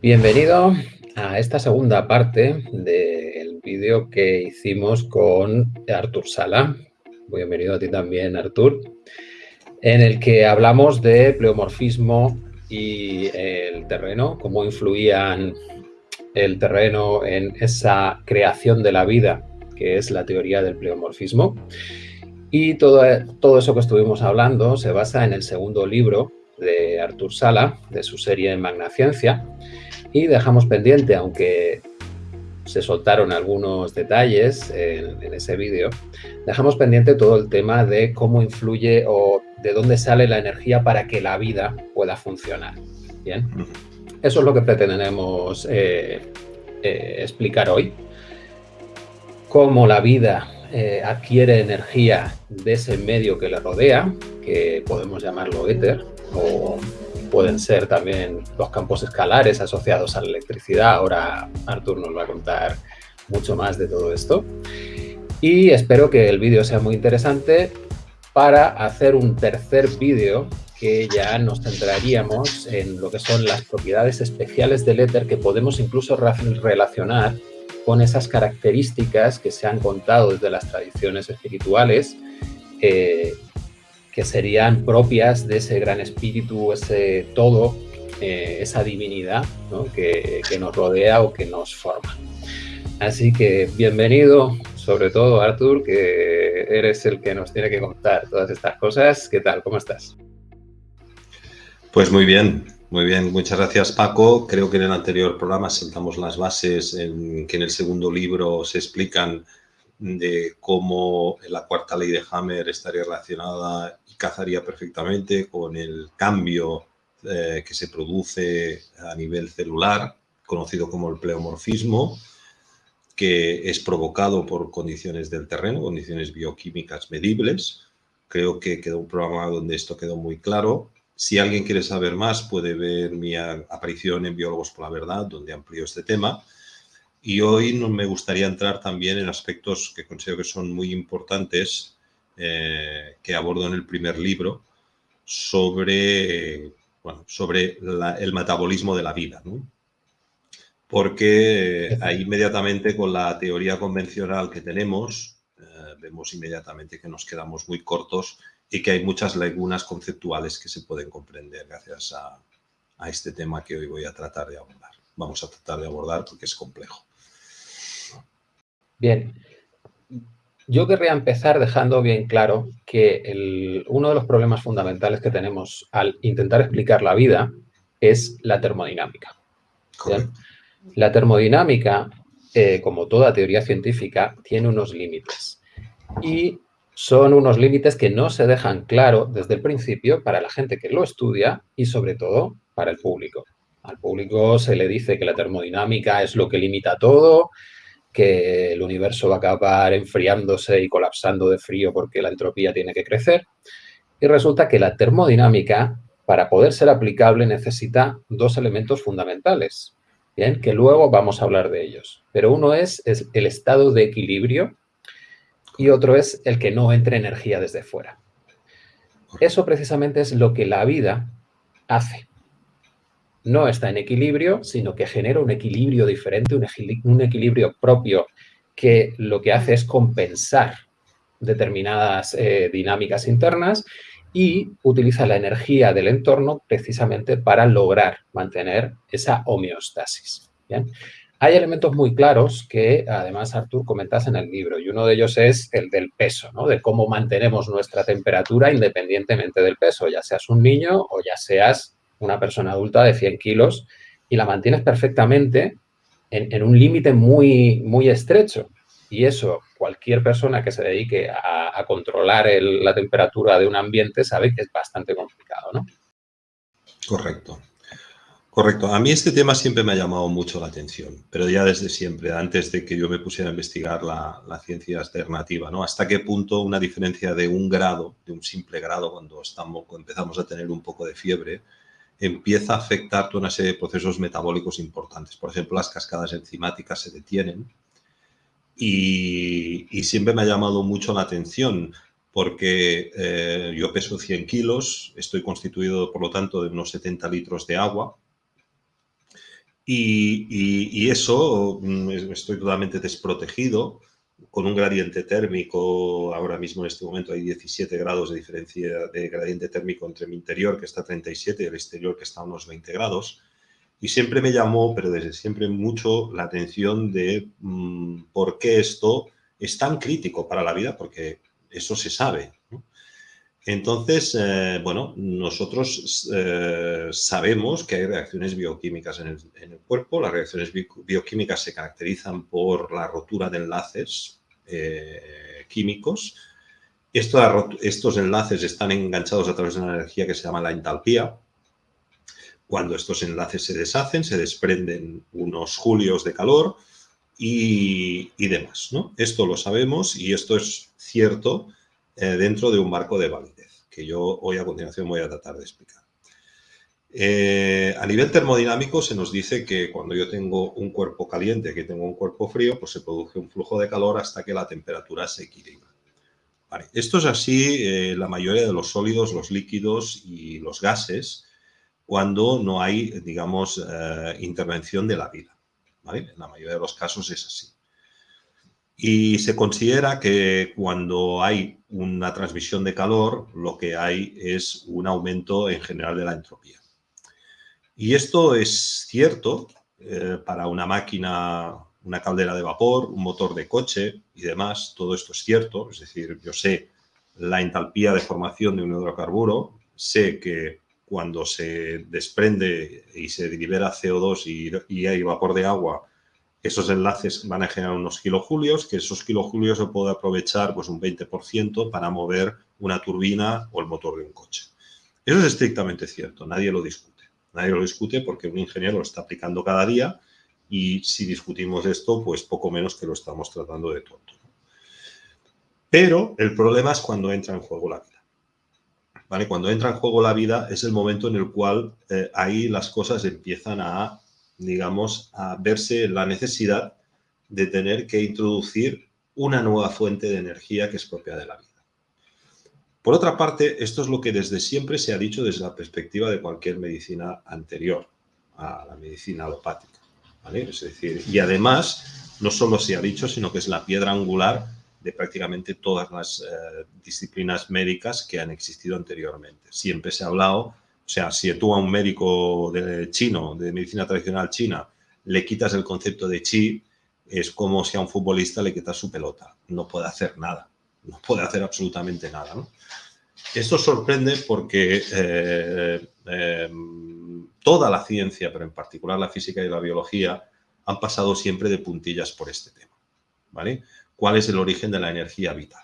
Bienvenido a esta segunda parte del vídeo que hicimos con Artur Sala. Bienvenido a ti también, Artur, en el que hablamos de pleomorfismo y el terreno, cómo influían el terreno en esa creación de la vida, que es la teoría del pleomorfismo. Y todo, todo eso que estuvimos hablando se basa en el segundo libro de Artur Sala, de su serie Magna Ciencia, y dejamos pendiente, aunque se soltaron algunos detalles en, ese vídeo, dejamos pendiente todo el tema de cómo influye o de dónde sale la energía para que la vida pueda funcionar. Bien, eso es lo que pretendemos eh, eh, explicar hoy. Cómo la vida eh, adquiere energía de ese medio que le rodea, que podemos llamarlo éter, o pueden ser también los campos escalares asociados a la electricidad. Ahora Artur nos va a contar mucho más de todo esto. Y espero que el vídeo sea muy interesante para hacer un tercer vídeo que ya nos centraríamos en lo que son las propiedades especiales del éter que podemos incluso relacionar con esas características que se han contado desde las tradiciones espirituales eh, que serían propias de ese gran espíritu, ese todo, eh, esa divinidad que, nos rodea o que nos forma. Así que bienvenido, sobre todo Artur, que eres el que nos tiene que contar todas estas cosas. ¿Qué tal? ¿Cómo estás? Pues muy bien, muy bien. Muchas gracias, Paco. Creo que en el anterior programa sentamos las bases en que en el segundo libro se explican de cómo la cuarta ley de Hammer estaría relacionada cazaría perfectamente con el cambio eh, que se produce a nivel celular, conocido como el pleomorfismo, que es provocado por condiciones del terreno, condiciones bioquímicas medibles. Creo que quedó un programa donde esto quedó muy claro. Si alguien quiere saber más, puede ver mi aparición en Biólogos por la Verdad, donde amplío este tema. Y hoy me gustaría entrar también en aspectos que considero que son muy importantes eh, que abordo en el primer libro sobre, sobre el metabolismo de la vida. Porque ahí inmediatamente con la teoría convencional que tenemos, eh, vemos inmediatamente que nos quedamos muy cortos y que hay muchas lagunas conceptuales que se pueden comprender gracias a, a este tema que hoy voy a tratar de abordar. Vamos a tratar de abordar porque es complejo. Bien, yo querría empezar dejando bien claro que uno de los problemas fundamentales que tenemos al intentar explicar la vida es la termodinámica. La termodinámica, eh, como toda teoría científica, tiene unos límites. Y son unos límites que no se dejan claro desde el principio para la gente que lo estudia y sobre todo para el público. Al público se le dice que la termodinámica es lo que limita todo, que el universo va a acabar enfriándose y colapsando de frío porque la entropía tiene que crecer. Y resulta que la termodinámica, para poder ser aplicable, necesita dos elementos fundamentales, ¿bien? que luego vamos a hablar de ellos. Pero uno es, es el estado de equilibrio y otro es el que no entre energía desde fuera. Eso precisamente es lo que la vida hace no está en equilibrio, sino que genera un equilibrio diferente, un, equilibrio propio que lo que hace es compensar determinadas eh, dinámicas internas y utiliza la energía del entorno precisamente para lograr mantener esa homeostasis. Hay elementos muy claros que además Artur comentas en el libro y uno de ellos es el del peso, ¿no? de cómo mantenemos nuestra temperatura independientemente del peso, ya seas un niño o ya seas una persona adulta de 100 kilos y la mantienes perfectamente en, un límite muy, muy estrecho. Y eso, cualquier persona que se dedique a, controlar la temperatura de un ambiente sabe que es bastante complicado, ¿no? Correcto. Correcto. A mí este tema siempre me ha llamado mucho la atención, pero ya desde siempre, antes de que yo me pusiera a investigar la, ciencia alternativa, ¿no? Hasta qué punto una diferencia de un grado, de un simple grado, cuando, estamos, empezamos a tener un poco de fiebre, empieza a afectar toda una serie de procesos metabólicos importantes. Por ejemplo, las cascadas enzimáticas se detienen y, siempre me ha llamado mucho la atención porque eh, yo peso 100 kilos, estoy constituido, por lo tanto, de unos 70 litros de agua Y, eso mm, estoy totalmente desprotegido con un gradiente térmico, ahora mismo en este momento hay 17 grados de diferencia de gradiente térmico entre mi interior, que está a 37, y el exterior, que está a unos 20 grados. Y siempre me llamó, pero desde siempre mucho, la atención de mm, por qué esto es tan crítico para la vida, porque eso se sabe. Entonces, eh, bueno, nosotros eh, sabemos que hay reacciones bioquímicas en el, cuerpo. Las reacciones bioquímicas se caracterizan por la rotura de enlaces eh, químicos. estos enlaces están enganchados a través de una energía que se llama la entalpía. Cuando estos enlaces se deshacen, se desprenden unos julios de calor y, y demás. ¿no? Esto lo sabemos y esto es cierto eh, dentro de un marco de validez, que yo hoy a continuación voy a tratar de explicar. Eh, a nivel termodinámico se nos dice que cuando yo tengo un cuerpo caliente, que tengo un cuerpo frío, pues se produce un flujo de calor hasta que la temperatura se equilibra. Esto es así eh, la mayoría de los sólidos, los líquidos y los gases cuando no hay, digamos, intervención de la vida. En la mayoría de los casos es así. Y se considera que cuando hay una transmisión de calor, lo que hay es un aumento en general de la entropía. Y esto es cierto eh, para una máquina, una caldera de vapor, un motor de coche y demás, todo esto es cierto. Es decir, yo sé la entalpía de formación de un hidrocarburo, sé que cuando se desprende y se libera CO2 y, hay vapor de agua, esos enlaces van a generar unos kilojulios, que esos kilojulios se puede aprovechar pues un 20% para mover una turbina o el motor de un coche. Eso es estrictamente cierto, nadie lo discute. Nadie lo discute porque un ingeniero lo está aplicando cada día y si discutimos esto, pues poco menos que lo estamos tratando de tonto. Pero el problema es cuando entra en juego la vida. ¿Vale? Cuando entra en juego la vida es el momento en el cual eh, ahí las cosas empiezan a digamos, a verse la necesidad de tener que introducir una nueva fuente de energía que es propia de la vida. Por otra parte, esto es lo que desde siempre se ha dicho desde la perspectiva de cualquier medicina anterior a la medicina alopática. Es decir, y además, no solo se ha dicho, sino que es la piedra angular de prácticamente todas las eh, disciplinas médicas que han existido anteriormente. Siempre se ha hablado o sea, si tú a un médico de chino, de medicina tradicional china, le quitas el concepto de chi, es como si a un futbolista le quitas su pelota. No puede hacer nada. No puede hacer absolutamente nada. Esto sorprende porque eh, em, toda la ciencia, pero en particular la física y la biología, han pasado siempre de puntillas por este tema. ¿vale? ¿Cuál es el origen de la energía vital?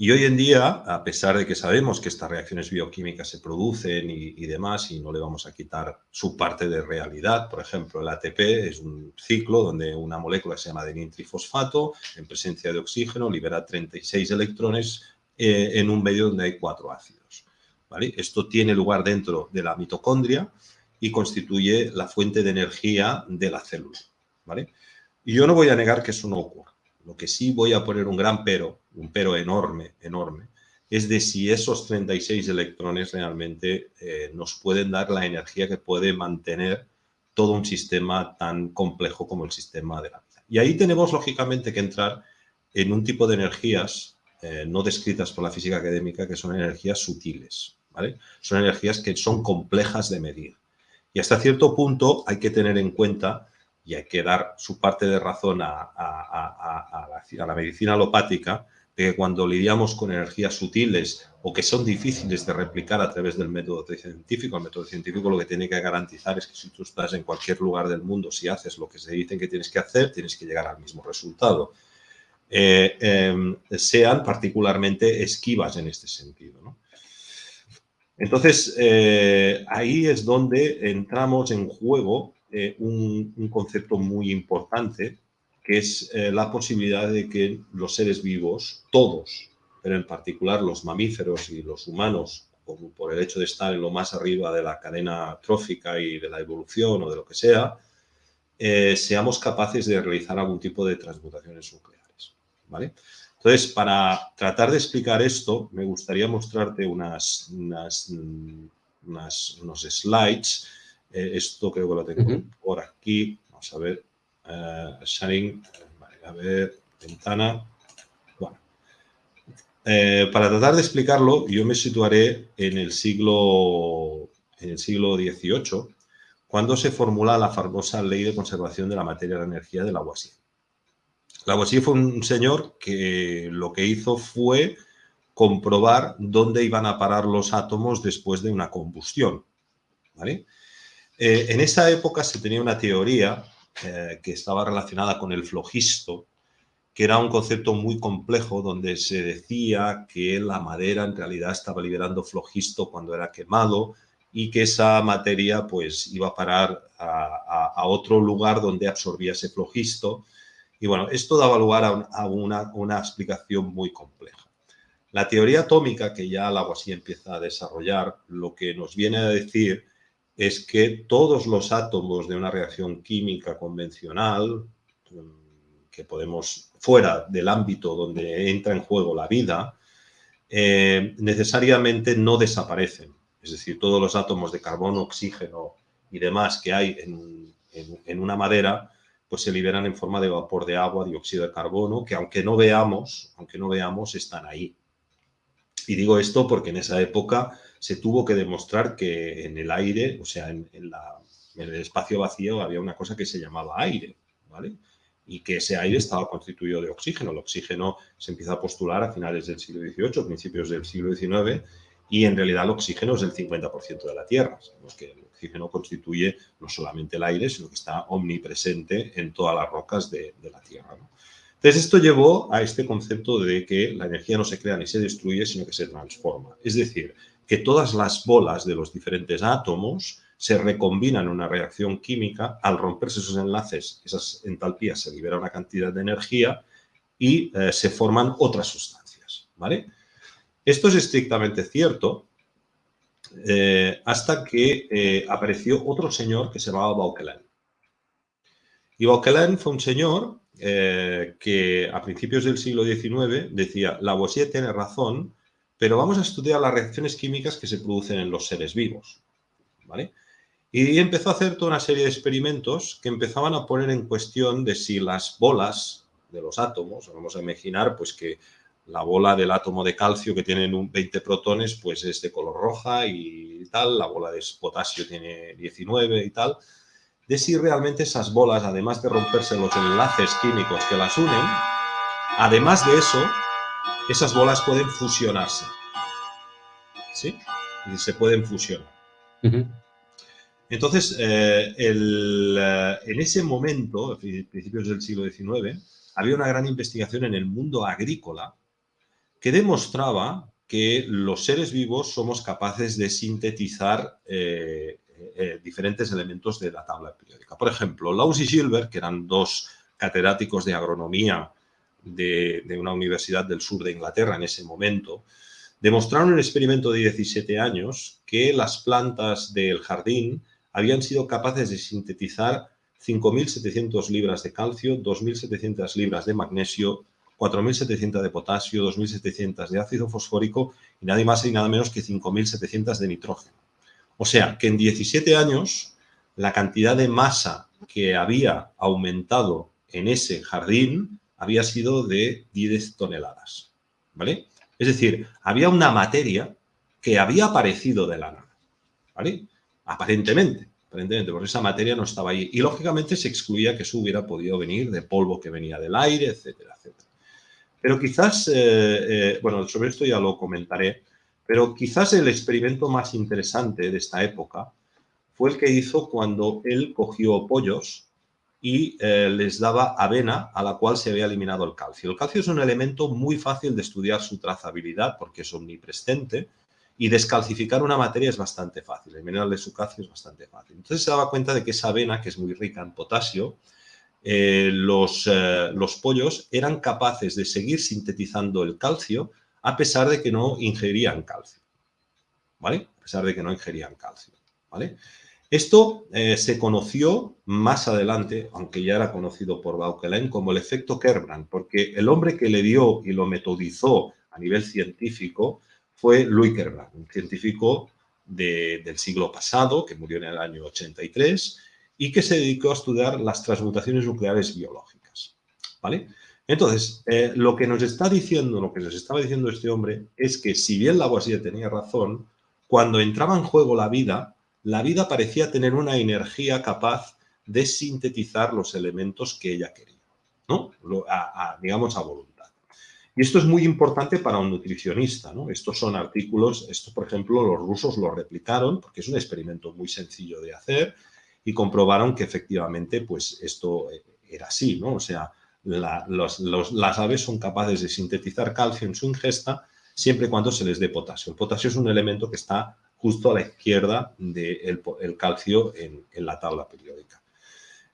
Y hoy en día, a pesar de que sabemos que estas reacciones bioquímicas se producen y, demás, y no le vamos a quitar su parte de realidad, por ejemplo, el ATP es un ciclo donde una molécula se llama trifosfato, en presencia de oxígeno, libera 36 electrones eh, en un medio donde hay cuatro ácidos. ¿vale? Esto tiene lugar dentro de la mitocondria y constituye la fuente de energía de la célula. ¿vale? Y yo no voy a negar que eso no ocurra. Lo que sí voy a poner un gran pero, un pero enorme, enorme, es de si esos 36 electrones realmente eh, nos pueden dar la energía que puede mantener todo un sistema tan complejo como el sistema de la vida. Y ahí tenemos, lógicamente, que entrar en un tipo de energías eh, no descritas por la física académica, que son energías sutiles, ¿vale? Son energías que son complejas de medir. Y hasta cierto punto hay que tener en cuenta y hay que dar su parte de razón a, la, medicina alopática, que cuando lidiamos con energías sutiles o que son difíciles de replicar a través del método científico, el método científico lo que tiene que garantizar es que si tú estás en cualquier lugar del mundo, si haces lo que se dicen que tienes que hacer, tienes que llegar al mismo resultado. Eh, em, sean particularmente esquivas en este sentido. Entonces, eh, ahí es donde entramos en juego eh, un, concepto muy importante, que es eh, la posibilidad de que los seres vivos, todos, pero en particular los mamíferos y los humanos, por el hecho de estar en lo más arriba de la cadena trófica y de la evolución o de lo que sea, eh, seamos capaces de realizar algún tipo de transmutaciones nucleares. ¿vale? Entonces, para tratar de explicar esto, me gustaría mostrarte unas, unas, unos slides Eh, esto creo que lo tengo por aquí. Vamos a ver. Uh, sharing. a ver. Ventana. Bueno. Eh, para tratar de explicarlo, yo me situaré en el siglo, en el siglo XVIII, cuando se formula la famosa Ley de Conservación de la Materia de la Energía de Lavoisier. Lavoisier fue un señor que lo que hizo fue comprobar dónde iban a parar los átomos después de una combustión. Eh, en esa época se tenía una teoría eh, que estaba relacionada con el flogisto, que era un concepto muy complejo donde se decía que la madera en realidad estaba liberando flogisto cuando era quemado y que esa materia pues iba a parar a, otro lugar donde absorbía ese flogisto. Y bueno, esto daba lugar a, una, una, explicación muy compleja. La teoría atómica, que ya así empieza a desarrollar, lo que nos viene a decir es que todos los átomos de una reacción química convencional, que podemos, fuera del ámbito donde entra en juego la vida, eh, necesariamente no desaparecen. Es decir, todos los átomos de carbono, oxígeno y demás que hay en, en una madera, pues se liberan en forma de vapor de agua, dióxido de carbono, que aunque no veamos, aunque no veamos, están ahí. Y digo esto porque en esa época se tuvo que demostrar que en el aire, o sea, en, el espacio vacío había una cosa que se llamaba aire, ¿vale? Y que ese aire estaba constituido de oxígeno. El oxígeno se empieza a postular a finales del siglo XVIII, principios del siglo XIX, y en realidad el oxígeno es el 50% de la Tierra. Sabemos que el oxígeno constituye no solamente el aire, sino que está omnipresente en todas las rocas de, la Tierra. Entonces, esto llevó a este concepto de que la energía no se crea ni se destruye, sino que se transforma. Es decir, que todas las bolas de los diferentes átomos se recombinan en una reacción química, al romperse esos enlaces, esas entalpías, se libera una cantidad de energía y eh, se forman otras sustancias, ¿vale? Esto es estrictamente cierto eh, hasta que eh, apareció otro señor que se llamaba Vauquelin. Y Vauquelin fue un señor que a principios del siglo XIX decía, Lavoisier tiene razón pero vamos a estudiar las reacciones químicas que se producen en los seres vivos. ¿vale? Y empezó a hacer toda una serie de experimentos que empezaban a poner en cuestión de si las bolas de los átomos, vamos a imaginar pues que la bola del átomo de calcio que tiene 20 protones pues es de color roja y tal, la bola de potasio tiene 19 y tal, de si realmente esas bolas, además de romperse los enlaces químicos que las unen, además de eso, esas bolas pueden fusionarse. ¿Sí? Y se pueden fusionar. Entonces, eh, eh, en ese momento, a principios del siglo XIX, había una gran investigación en el mundo agrícola que demostraba que los seres vivos somos capaces de sintetizar eh, diferentes elementos de la tabla periódica. Por ejemplo, Laus y Gilbert, que eran dos catedráticos de agronomía de, una universidad del sur de Inglaterra en ese momento, demostraron en un experimento de 17 años que las plantas del jardín habían sido capaces de sintetizar 5.700 libras de calcio, 2.700 libras de magnesio, 4.700 de potasio, 2.700 de ácido fosfórico y nada más y nada menos que 5.700 de nitrógeno. O sea, que en 17 años la cantidad de masa que había aumentado en ese jardín había sido de 10 toneladas. ¿Vale? Es decir, había una materia que había aparecido de la nada. ¿Vale? Aparentemente, aparentemente, porque esa materia no estaba ahí. Y lógicamente se excluía que eso hubiera podido venir de polvo que venía del aire, etcétera, etcétera. Pero quizás, eh, eh, bueno, sobre esto ya lo comentaré, pero quizás el experimento más interesante de esta época fue el que hizo cuando él cogió pollos y eh, les daba avena a la cual se había eliminado el calcio. El calcio es un elemento muy fácil de estudiar su trazabilidad porque es omnipresente y descalcificar una materia es bastante fácil. El mineral de su calcio es bastante fácil. Entonces se daba cuenta de que esa avena, que es muy rica en potasio, eh, los, eh, los pollos eran capaces de seguir sintetizando el calcio a pesar de que no ingerían calcio. ¿Vale? A pesar de que no ingerían calcio. ¿Vale? Esto eh, se conoció más adelante, aunque ya era conocido por Vauquelin, como el efecto Kerbrand, porque el hombre que le dio y lo metodizó a nivel científico fue Louis Kerbrand, un científico del siglo pasado, que murió en el año 83, y que se dedicó a estudiar las transmutaciones nucleares biológicas. ¿Vale? Entonces, eh, lo que nos está diciendo, lo que nos estaba diciendo este hombre, es que si bien Lavoisier tenía razón, cuando entraba en juego la vida, la vida parecía tener una energía capaz de sintetizar los elementos que ella quería, ¿no? digamos a voluntad. Y esto es muy importante para un nutricionista, ¿no? Estos son artículos, esto por ejemplo los rusos lo replicaron porque es un experimento muy sencillo de hacer y comprobaron que efectivamente pues esto eh, era así, ¿no? O sea, las aves son capaces de sintetizar calcio en su ingesta siempre y cuando se les dé potasio. El potasio es un elemento que está justo a la izquierda del calcio en, la tabla periódica.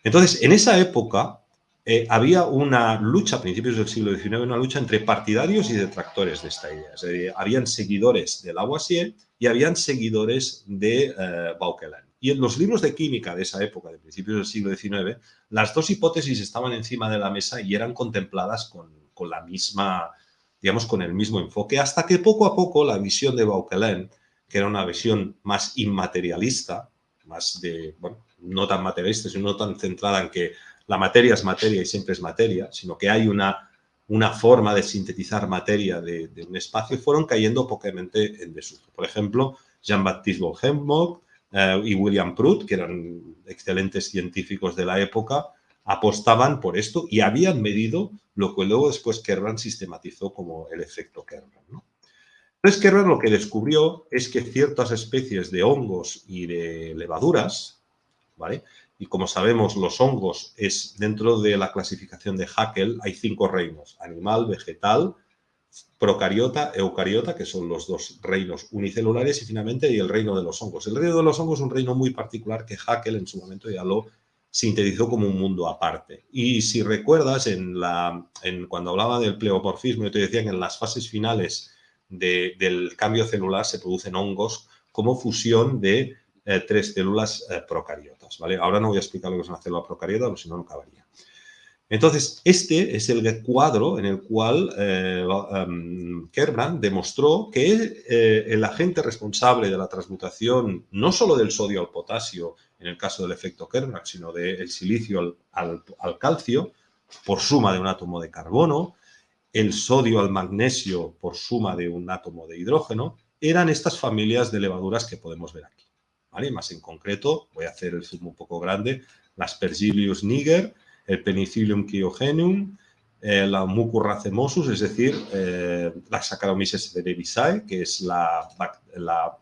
Entonces, en esa época eh, había una lucha, a principios del siglo XIX, una lucha entre partidarios y detractores de esta idea. habían seguidores de Lavoisier y habían seguidores de eh. Y en los libros de química de esa época, de principios del siglo XIX, las dos hipótesis estaban encima de la mesa y eran contempladas con, con la misma, digamos, con el mismo enfoque, hasta que poco a poco la visión de Vauquelin que era una visión más inmaterialista, más de, no tan materialista, sino no tan centrada en que la materia es materia y siempre es materia, sino que hay una, una forma de sintetizar materia de, un espacio, fueron cayendo pocamente en desuso. Por ejemplo, Jean-Baptiste von eh, y William Prout, que eran excelentes científicos de la época, apostaban por esto y habían medido lo que luego después Kerrán sistematizó como el efecto Kerrán. ¿no? Entonces, Kerber lo que descubrió es que ciertas especies de hongos y de levaduras, ¿vale? Y como sabemos, los hongos es dentro de la clasificación de Haeckel hay cinco reinos, animal, vegetal, procariota, eucariota, que son los dos reinos unicelulares y finalmente el reino de los hongos. El reino de los hongos es un reino muy particular que Haeckel en su momento ya lo sintetizó como un mundo aparte. Y si recuerdas, en la, en, cuando hablaba del pleomorfismo, yo te decía que en las fases finales del cambio celular se producen hongos como fusión de eh, tres células eh, procariotas. ¿vale? Ahora no voy a explicar lo que es una célula procariota, porque si no, no acabaría. Entonces, este es el cuadro en el cual eh, em, Kerbrand demostró que el agente responsable de la transmutación, no solo del sodio al potasio, en el caso del efecto Kerbrand, sino del silicio al, calcio, por suma de un átomo de carbono, el sodio al magnesio por suma de un átomo de hidrógeno, eran estas familias de levaduras que podemos ver aquí. ¿vale? Más en concreto, voy a hacer el zoom un poco grande, las Pergilius niger, el Penicillium cryogenum, eh, la Mucurracemosus, es decir, eh, la Saccharomyces cerevisiae, que es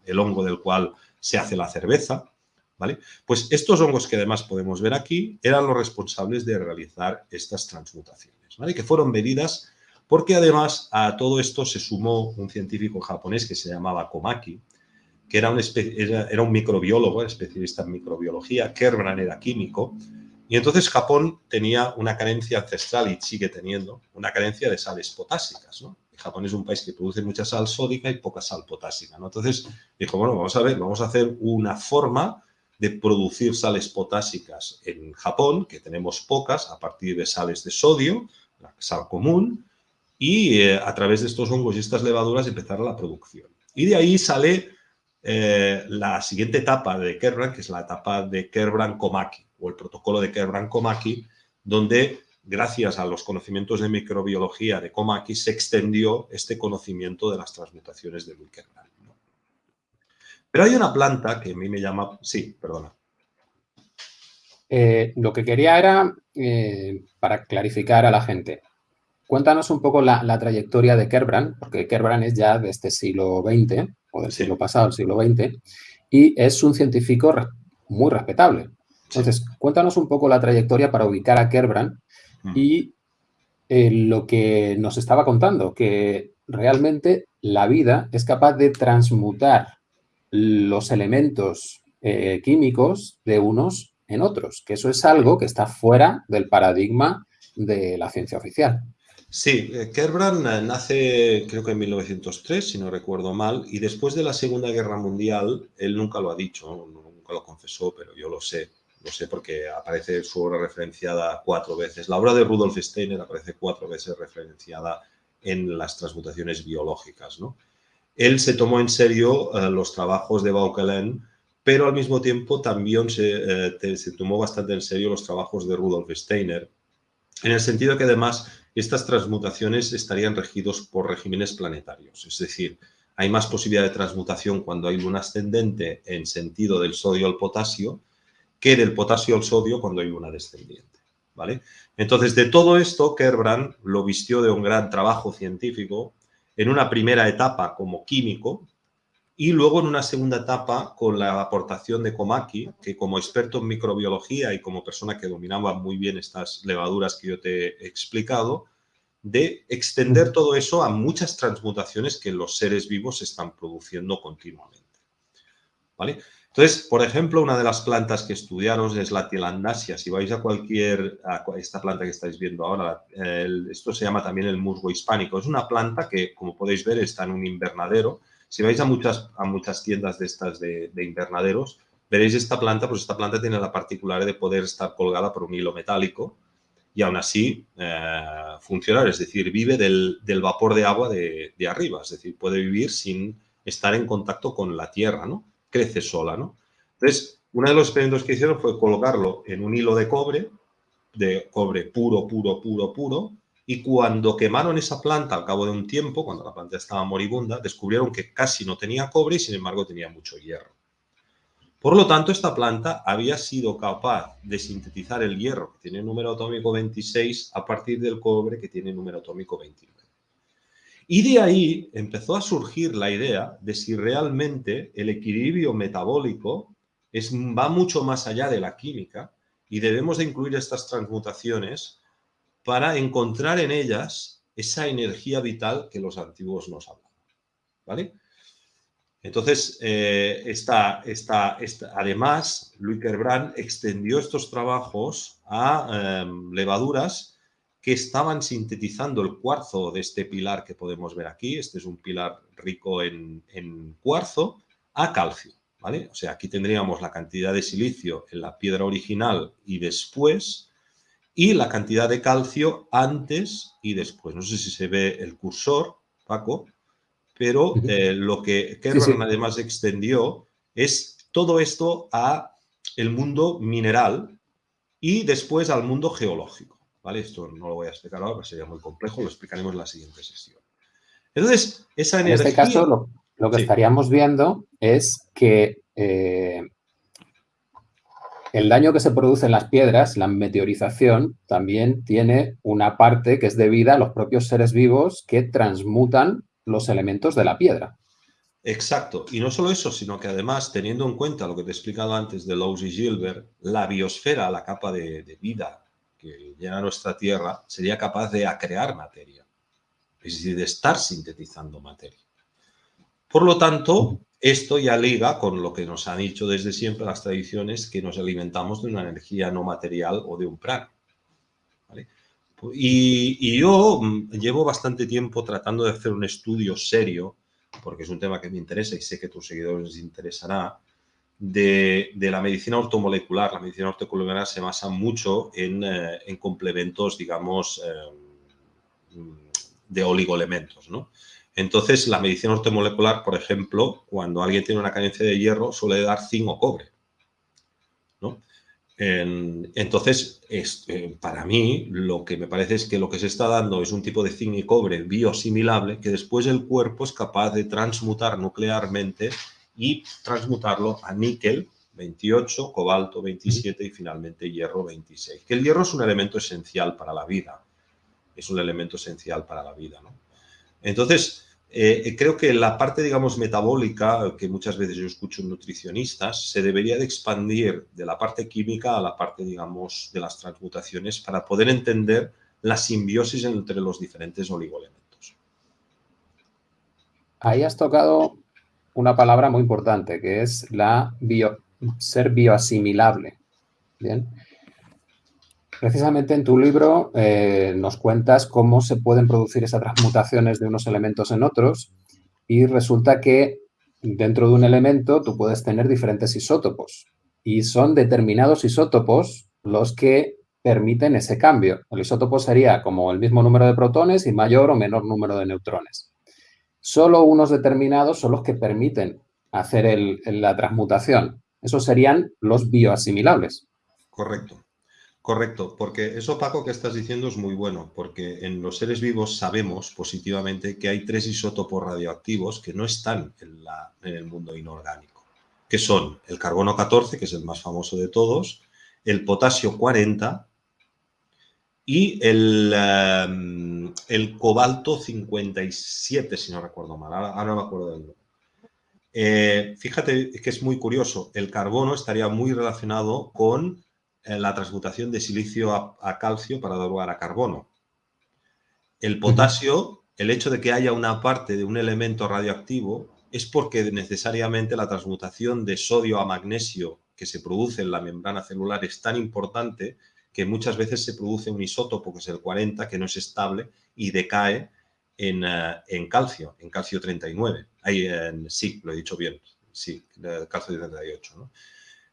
el hongo del cual se hace la cerveza, ¿vale? Pues estos hongos que además podemos ver aquí eran los responsables de realizar estas transmutaciones, ¿vale? Que fueron medidas porque además a todo esto se sumó un científico japonés que se llamaba Komaki, que era un, microbiólogo, especialista en microbiología, Kerbrand era químico, y entonces Japón tenía una carencia ancestral y sigue teniendo una carencia de sales potásicas. Japón es un país que produce mucha sal sódica y poca sal potásica. Entonces dijo, bueno, vamos a ver, vamos a hacer una forma de producir sales potásicas en Japón, que tenemos pocas, a partir de sales de sodio, sal común, y eh, a través de estos hongos y estas levaduras empezar la producción. Y de ahí sale eh, la siguiente etapa de Kerbrand, que es la etapa de Kerbrand-Komaki, o el protocolo de Kerbrand-Komaki, donde gracias a los conocimientos de microbiología de Komaki se extendió este conocimiento de las transmutaciones de Kerbrand. Pero hay una planta que a mí me llama... Sí, perdona. Eh, lo que quería era, para clarificar a la gente, Cuéntanos un poco la, trayectoria de Kerbrand, porque Kerbrand es ya de este siglo XX, o del siglo pasado, el siglo XX, y es un científico muy respetable. Entonces, cuéntanos un poco la trayectoria para ubicar a Kerbrand mm. y eh, lo que nos estaba contando, que realmente la vida es capaz de transmutar los elementos eh, químicos de unos en otros, que eso es algo que está fuera del paradigma de la ciencia oficial. Sí, eh, Kerbrand eh, nace creo que en 1903, si no recuerdo mal, y después de la Segunda Guerra Mundial, él nunca lo ha dicho, nunca lo confesó, pero yo lo sé, lo sé porque aparece su obra referenciada cuatro veces. La obra de Rudolf Steiner aparece cuatro veces referenciada en las transmutaciones biológicas, ¿no? él se tomó en serio eh, los trabajos de Vauquelin, pero al mismo tiempo también se, se, tomó bastante en serio los trabajos de Rudolf Steiner, en el sentido que además estas transmutaciones estarían regidos por regímenes planetarios, es decir, hay más posibilidad de transmutación cuando hay luna ascendente en sentido del sodio al potasio que del potasio al sodio cuando hay luna descendiente. ¿vale? Entonces, de todo esto, Kerbrand lo vistió de un gran trabajo científico en una primera etapa como químico y luego en una segunda etapa con la aportación de Komaki, que como experto en microbiología y como persona que dominaba muy bien estas levaduras que yo te he explicado, de extender todo eso a muchas transmutaciones que los seres vivos están produciendo continuamente. ¿Vale? Entonces, por ejemplo, una de las plantas que estudiaros es la tilandasia. Si vais a cualquier, esta planta que estáis viendo ahora, esto se llama también el musgo hispánico. Es una planta que, como podéis ver, está en un invernadero. Si vais a muchas, a muchas tiendas de estas de, invernaderos, veréis esta planta, pues esta planta tiene la particularidad de poder estar colgada por un hilo metálico y aún así eh, funcionar, es decir, vive del, vapor de agua de, de, arriba, es decir, puede vivir sin estar en contacto con la tierra, ¿no? crece sola, ¿no? Entonces, uno de los experimentos que hicieron fue colocarlo en un hilo de cobre, de cobre puro, puro, puro, puro, y cuando quemaron esa planta al cabo de un tiempo, cuando la planta estaba moribunda, descubrieron que casi no tenía cobre y sin embargo tenía mucho hierro. Por lo tanto, esta planta había sido capaz de sintetizar el hierro, que tiene número atómico 26, a partir del cobre, que tiene número atómico 29. Y de ahí empezó a surgir la idea de si realmente el equilibrio metabólico va mucho más allá de la química y debemos de incluir estas transmutaciones para encontrar en ellas esa energía vital que los antiguos nos hablaban. ¿Vale? Entonces, eh, esta, además, Louis Kerbrand extendió estos trabajos a em, levaduras que estaban sintetizando el cuarzo de este pilar que podemos ver aquí. Este es un pilar rico en, cuarzo a calcio. ¿vale? O sea, aquí tendríamos la cantidad de silicio en la piedra original y después, y la cantidad de calcio antes y después. No sé si se ve el cursor, Paco, pero eh, lo que Kerrang además extendió es todo esto a el mundo mineral y después al mundo geológico. ¿vale? Esto no lo voy a explicar ahora, sería muy complejo, lo explicaremos en la siguiente sesión. Entonces, esa energía... En este caso, lo, que estaríamos viendo es que eh, el daño que se produce en las piedras, la meteorización, también tiene una parte que es debida a los propios seres vivos que transmutan los elementos de la piedra. Exacto. Y no solo eso, sino que además, teniendo en cuenta lo que te he explicado antes de Lowe's y Gilbert, la biosfera, la capa de, de vida que llena nuestra Tierra sería capaz de crear materia, es decir, de estar sintetizando materia. Por lo tanto, esto ya liga con lo que nos han dicho desde siempre las tradiciones, que nos alimentamos de una energía no material o de un prana. Y, yo mm, llevo bastante tiempo tratando de hacer un estudio serio, porque es un tema que me interesa y sé que a tus seguidores les interesará, de, la medicina ortomolecular. La medicina ortomolecular se basa mucho en, eh, complementos, digamos, eh, de oligoelementos, ¿no? Entonces, la medicina ortomolecular, por ejemplo, cuando alguien tiene una carencia de hierro, suele dar zinc o cobre. ¿no? entonces, eh, para mí, lo que me parece es que lo que se está dando es un tipo de zinc y cobre bioasimilable que después el cuerpo es capaz de transmutar nuclearmente y transmutarlo a níquel 28, cobalto 27 y finalmente hierro 26. Que el hierro es un elemento esencial para la vida. Es un elemento esencial para la vida. ¿no? Entonces, eh, creo que la parte, digamos, metabólica, que muchas veces yo escucho en nutricionistas, se debería de expandir de la parte química a la parte, digamos, de las transmutaciones para poder entender la simbiosis entre los diferentes oligoelementos. Ahí has tocado una palabra muy importante, que es la bio, ser bioasimilable. Bien. Precisamente en tu libro eh, nos cuentas cómo se pueden producir esas transmutaciones de unos elementos en otros y resulta que dentro de un elemento tú puedes tener diferentes isótopos y son determinados isótopos los que permiten ese cambio. El isótopo sería como el mismo número de protones y mayor o menor número de neutrones. solo unos determinados son los que permiten hacer la transmutación. Esos serían los bioasimilables. Correcto. Correcto, porque eso, Paco, que estás diciendo es muy bueno, porque en los seres vivos sabemos positivamente que hay tres isótopos radioactivos que no están en, el mundo inorgánico, que son el carbono 14, que es el más famoso de todos, el potasio 40 y el, em, el cobalto 57, si no recuerdo mal, ahora, no me acuerdo del nombre. Eh, fíjate que es muy curioso, el carbono estaría muy relacionado con la transmutación de silicio a, calcio para dar lugar a carbono. El potasio, el hecho de que haya una parte de un elemento radioactivo es porque necesariamente la transmutación de sodio a magnesio que se produce en la membrana celular es tan importante que muchas veces se produce un isótopo, que es el 40, que no es estable y decae en, eh, calcio, en calcio 39. Ahí, sí, lo he dicho bien, sí, calcio 38.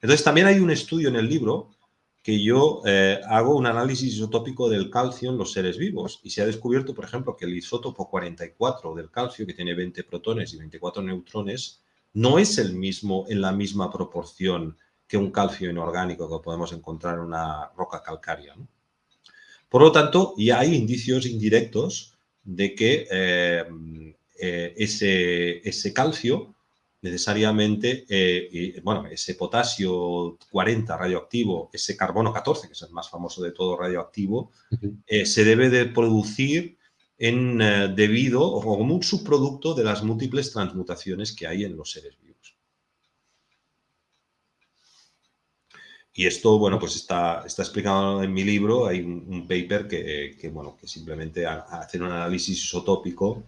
Entonces, también hay un estudio en el libro que yo eh, hago un análisis isotópico del calcio en los seres vivos y se ha descubierto, por ejemplo, que el isótopo 44 del calcio, que tiene 20 protones y 24 neutrones, no es el mismo en la misma proporción que un calcio inorgánico que podemos encontrar en una roca calcárea. Por lo tanto, ya hay indicios indirectos de que eh, eh, ese, ese, calcio necesariamente, eh, bueno, ese potasio 40 radioactivo, ese carbono 14, que es el más famoso de todo radioactivo, se debe de producir en, debido o como un subproducto de las múltiples transmutaciones que hay en los seres vivos. Y esto, bueno, pues está, está explicado en mi libro, hay un, paper que, bueno, que simplemente hace un análisis isotópico.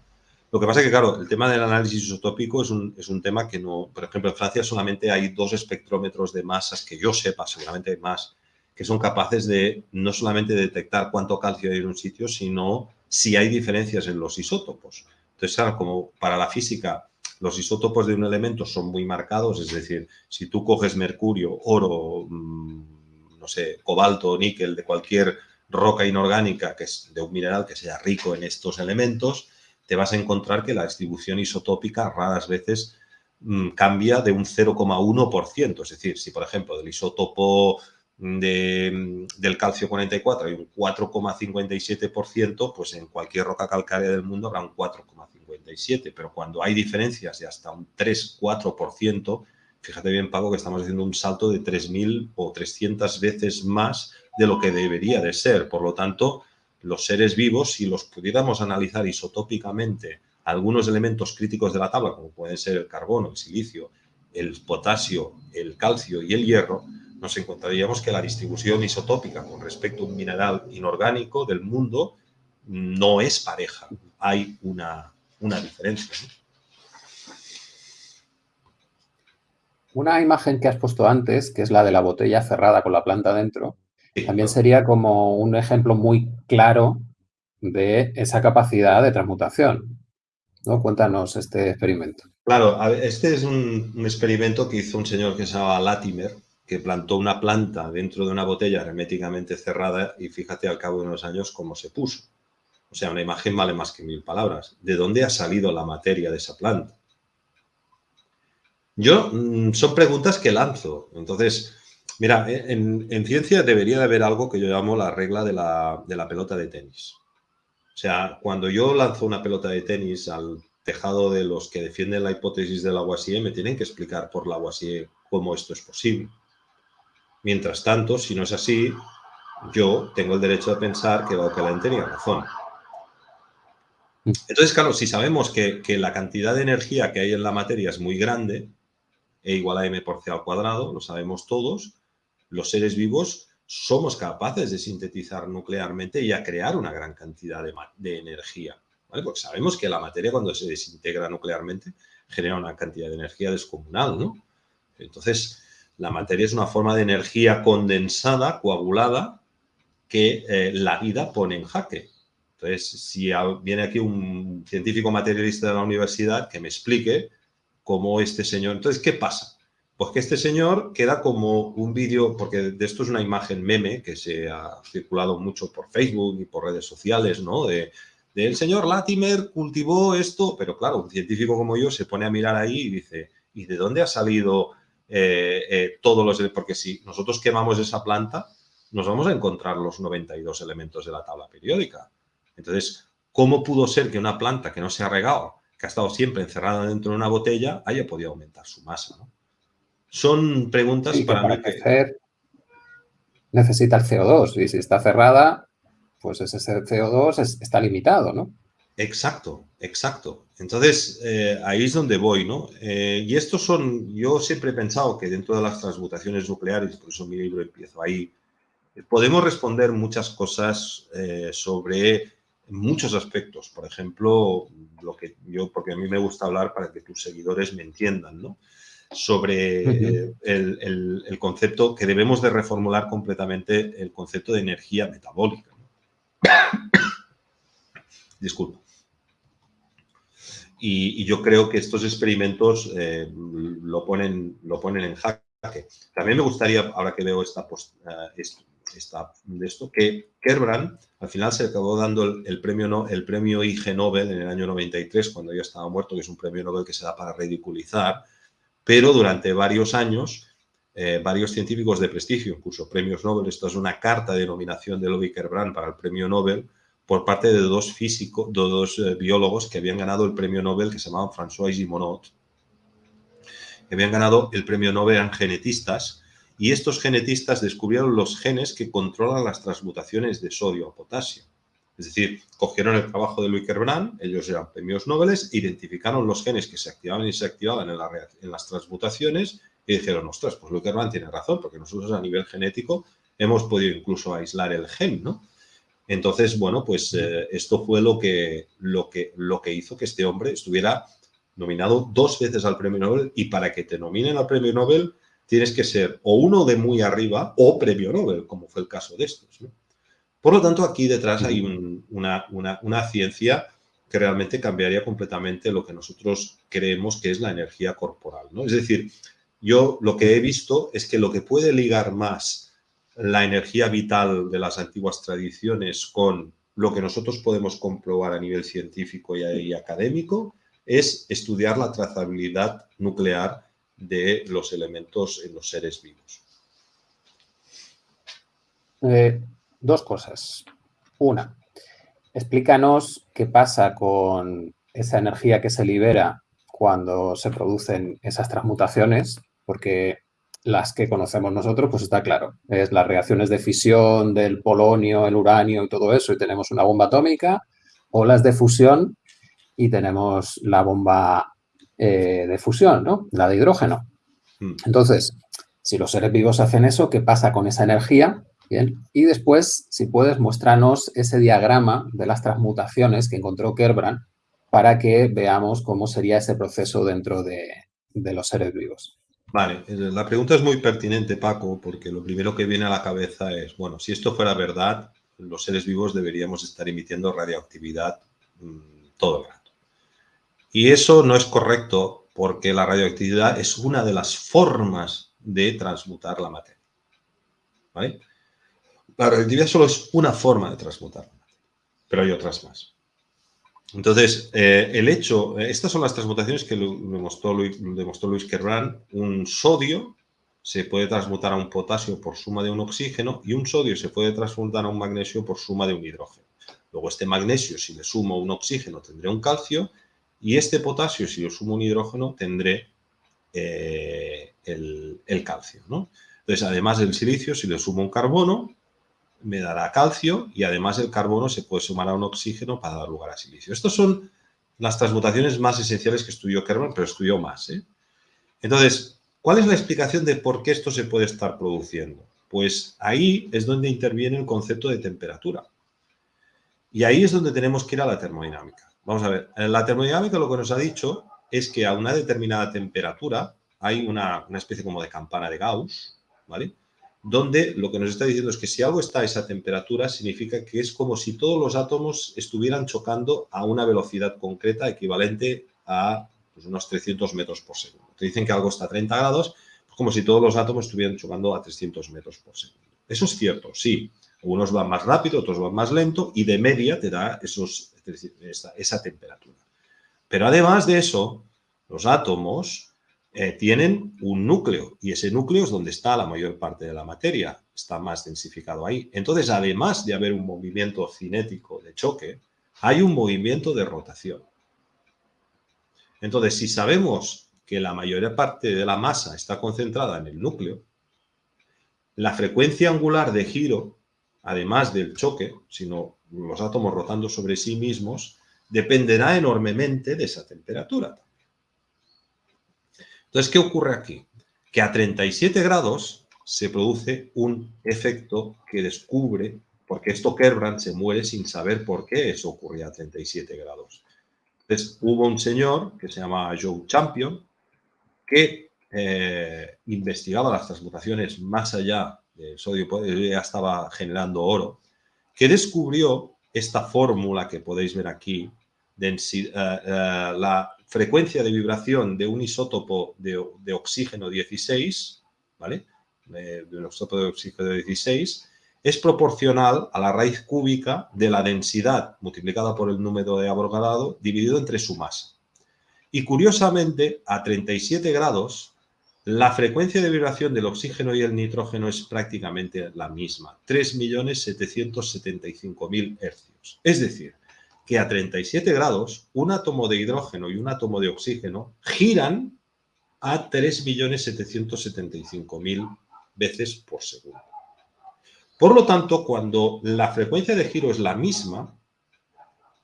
Lo que pasa es que, claro, el tema del análisis isotópico es un, es un tema que no, por ejemplo, en Francia solamente hay dos espectrómetros de masas que yo sepa, seguramente hay más, que son capaces de no solamente detectar cuánto calcio hay en un sitio, sino si hay diferencias en los isótopos. Entonces, claro, como para la física los isótopos de un elemento son muy marcados, es decir, si tú coges mercurio, oro, mm, no sé, cobalto, níquel, de cualquier roca inorgánica que es de un mineral que sea rico en estos elementos, te vas a encontrar que la distribución isotópica raras veces mm, cambia de un 0,1%. Es decir, si por ejemplo del isótopo de, del calcio 44 hay un 4,57%, pues en cualquier roca calcárea del mundo habrá un 4,57%, pero cuando hay diferencias de hasta un 3-4%, fíjate bien, Paco, que estamos haciendo un salto de 3.000 o 300 veces más de lo que debería de ser. Por lo tanto, los seres vivos, si los pudiéramos analizar isotópicamente algunos elementos críticos de la tabla, como pueden ser el carbono, el silicio, el potasio, el calcio y el hierro, nos encontraríamos que la distribución isotópica con respecto a un mineral inorgánico del mundo no es pareja. Hay una, diferencia. Una imagen que has puesto antes, que es la de la botella cerrada con la planta dentro, también sería como un ejemplo muy claro de esa capacidad de transmutación. ¿no? Cuéntanos este experimento. Claro, este es un, un experimento que hizo un señor que se llama Latimer, que plantó una planta dentro de una botella herméticamente cerrada y fíjate al cabo de unos años cómo se puso. O sea, una imagen vale más que mil palabras. ¿De dónde ha salido la materia de esa planta? Yo, mm, son preguntas que lanzo. Entonces, mira, eh, en, ciencia debería de haber algo que yo llamo la regla de la, de la pelota de tenis. O sea, cuando yo lanzo una pelota de tenis al tejado de los que defienden la hipótesis del Lavoisier, me tienen que explicar por Lavoisier cómo esto es posible. Mientras tanto, si no es así, yo tengo el derecho a pensar que Bauquelin tenía razón. Entonces, claro, si sabemos que, la cantidad de energía que hay en la materia es muy grande, E igual a m por c al cuadrado, lo sabemos todos, los seres vivos somos capaces de sintetizar nuclearmente y a crear una gran cantidad de, energía. Porque sabemos que la materia cuando se desintegra nuclearmente genera una cantidad de energía descomunal, ¿no? Entonces, la materia es una forma de energía condensada, coagulada, que eh, la vida pone en jaque. Entonces, si viene aquí un científico materialista de la universidad que me explique cómo este señor... Entonces, ¿qué pasa? Pues que este señor queda como un vídeo, porque de esto es una imagen meme que se ha circulado mucho por Facebook y por redes sociales, ¿no? De, del señor Latimer cultivó esto, pero claro, un científico como yo se pone a mirar ahí y dice, ¿y de dónde ha salido eh, eh, todos los... Porque si nosotros quemamos esa planta, nos vamos a encontrar los 92 elementos de la tabla periódica. Entonces, ¿cómo pudo ser que una planta que no se ha regado, que ha estado siempre encerrada dentro de una botella, haya podido aumentar su masa? Son preguntas para, mí que... necesita el CO2 y si está cerrada, pues ese CO2 está limitado, ¿no? Exacto, exacto. Entonces, eh, ahí es donde voy, ¿no? Eh, y estos son, yo siempre he pensado que dentro de las transmutaciones nucleares, por eso mi libro empiezo ahí, podemos responder muchas cosas eh, sobre muchos aspectos. Por ejemplo, lo que yo, porque a mí me gusta hablar para que tus seguidores me entiendan, ¿no? Sobre el, el, concepto que debemos de reformular completamente el concepto de energía metabólica. Disculpa. Y, yo creo que estos experimentos eh, lo, ponen, lo ponen en jaque. También me gustaría, ahora que veo esta, eh, esta, de esto, que Kerbrand al final se acabó dando el, premio, no, el premio IG Nobel en el año 93, cuando ya estaba muerto, que es un premio Nobel que se da para ridiculizar, pero durante varios años eh, varios científicos de prestigio, incluso premios Nobel, esto es una carta de nominación de Lobby Kerbrand para el premio Nobel, por parte de dos físicos, dos eh, biólogos que habían ganado el premio Nobel, que se llamaban François Gimonot, que habían ganado el premio Nobel, en genetistas, y estos genetistas descubrieron los genes que controlan las transmutaciones de sodio a potasio. Es decir, cogieron el trabajo de Louis Kerbrand, ellos eran premios Nobel, identificaron los genes que se activaban y se activaban en, las transmutaciones y dijeron, ostras, pues Luckerman tiene razón, porque nosotros a nivel genético hemos podido incluso aislar el gen, ¿no? Entonces, bueno, pues eh, esto fue lo que, lo, que, lo que hizo que este hombre estuviera nominado dos veces al premio Nobel y para que te nominen al premio Nobel tienes que ser o uno de muy arriba o premio Nobel, como fue el caso de estos. ¿no? Por lo tanto, aquí detrás hay una, una, una, ciencia que realmente cambiaría completamente lo que nosotros creemos que es la energía corporal. ¿no? Es decir, yo lo que he visto es que lo que puede ligar más la energía vital de las antiguas tradiciones con lo que nosotros podemos comprobar a nivel científico y, académico es estudiar la trazabilidad nuclear de los elementos en los seres vivos. Eh, dos cosas. Una, explícanos qué pasa con esa energía que se libera cuando se producen esas transmutaciones porque las que conocemos nosotros, pues está claro, es las reacciones de fisión del polonio, el uranio y todo eso, y tenemos una bomba atómica, o las de fusión y tenemos la bomba eh, de fusión, ¿no? La de hidrógeno. Hmm. Entonces, si los seres vivos hacen eso, ¿qué pasa con esa energía? Bien. Y después, si puedes, muéstranos ese diagrama de las transmutaciones que encontró Kerbrand para que veamos cómo sería ese proceso dentro de los seres vivos. Vale, eh, la pregunta es muy pertinente, Paco, porque lo primero que viene a la cabeza es, bueno, si esto fuera verdad, los seres vivos deberíamos estar emitiendo radioactividad mm, todo el rato. Y eso no es correcto porque la radioactividad es una de las formas de transmutar la materia. ¿Vale? La radioactividad solo es una forma de transmutar la pero hay otras más. Entonces, eh, el hecho, eh, estas son las transmutaciones que demostró, demostró Luis Kerbrand. Un sodio se puede transmutar a un potasio por suma de un oxígeno y un sodio se puede transmutar a un magnesio por suma de un hidrógeno. Luego este magnesio, si le sumo un oxígeno, tendré un calcio y este potasio, si le sumo un hidrógeno, tendré eh, el, el, calcio. Entonces, además del silicio, si le sumo un carbono, me dará calcio y además el carbono se puede sumar a un oxígeno para dar lugar a silicio. Estas son las transmutaciones más esenciales que estudió Kerman, pero estudió más. ¿eh? Entonces, ¿cuál es la explicación de por qué esto se puede estar produciendo? Pues ahí es donde interviene el concepto de temperatura. Y ahí es donde tenemos que ir a la termodinámica. Vamos a ver, en la termodinámica lo que nos ha dicho es que a una determinada temperatura hay una, una especie como de campana de Gauss, ¿vale? Donde lo que nos está diciendo es que si algo está a esa temperatura, significa que es como si todos los átomos estuvieran chocando a una velocidad concreta equivalente a pues, unos 300 metros por segundo. Te dicen que algo está a 30 grados, como si todos los átomos estuvieran chocando a 300 metros por segundo. Eso es cierto, sí. Unos van más rápido, otros van más lento y de media te da esa, temperatura. Pero además de eso, los átomos eh, tienen un núcleo y ese núcleo es donde está la mayor parte de la materia, está más densificado ahí. Entonces, además de haber un movimiento cinético de choque, hay un movimiento de rotación. Entonces, si sabemos que la mayor parte de la masa está concentrada en el núcleo, la frecuencia angular de giro, además del choque, sino los átomos rotando sobre sí mismos, dependerá enormemente de esa temperatura. Entonces, ¿qué ocurre aquí? Que a 37 grados se produce un efecto que descubre, porque esto Kerbrand se muere sin saber por qué eso ocurría a 37 grados. Entonces, hubo un señor que se llama Joe Champion, que eh, investigaba las transmutaciones más allá del sodio, ya estaba generando oro, que descubrió esta fórmula que podéis ver aquí, eh, eh, la frecuencia de vibración de un isótopo de, oxígeno 16, ¿vale? De, un isótopo de oxígeno 16, es proporcional a la raíz cúbica de la densidad multiplicada por el número de Avogadro dividido entre su masa. Y curiosamente, a 37 grados, la frecuencia de vibración del oxígeno y el nitrógeno es prácticamente la misma, 3.775.000 hercios. Es decir, que a 37 grados, un átomo de hidrógeno y un átomo de oxígeno giran a 3.775.000 veces por segundo. Por lo tanto, cuando la frecuencia de giro es la misma,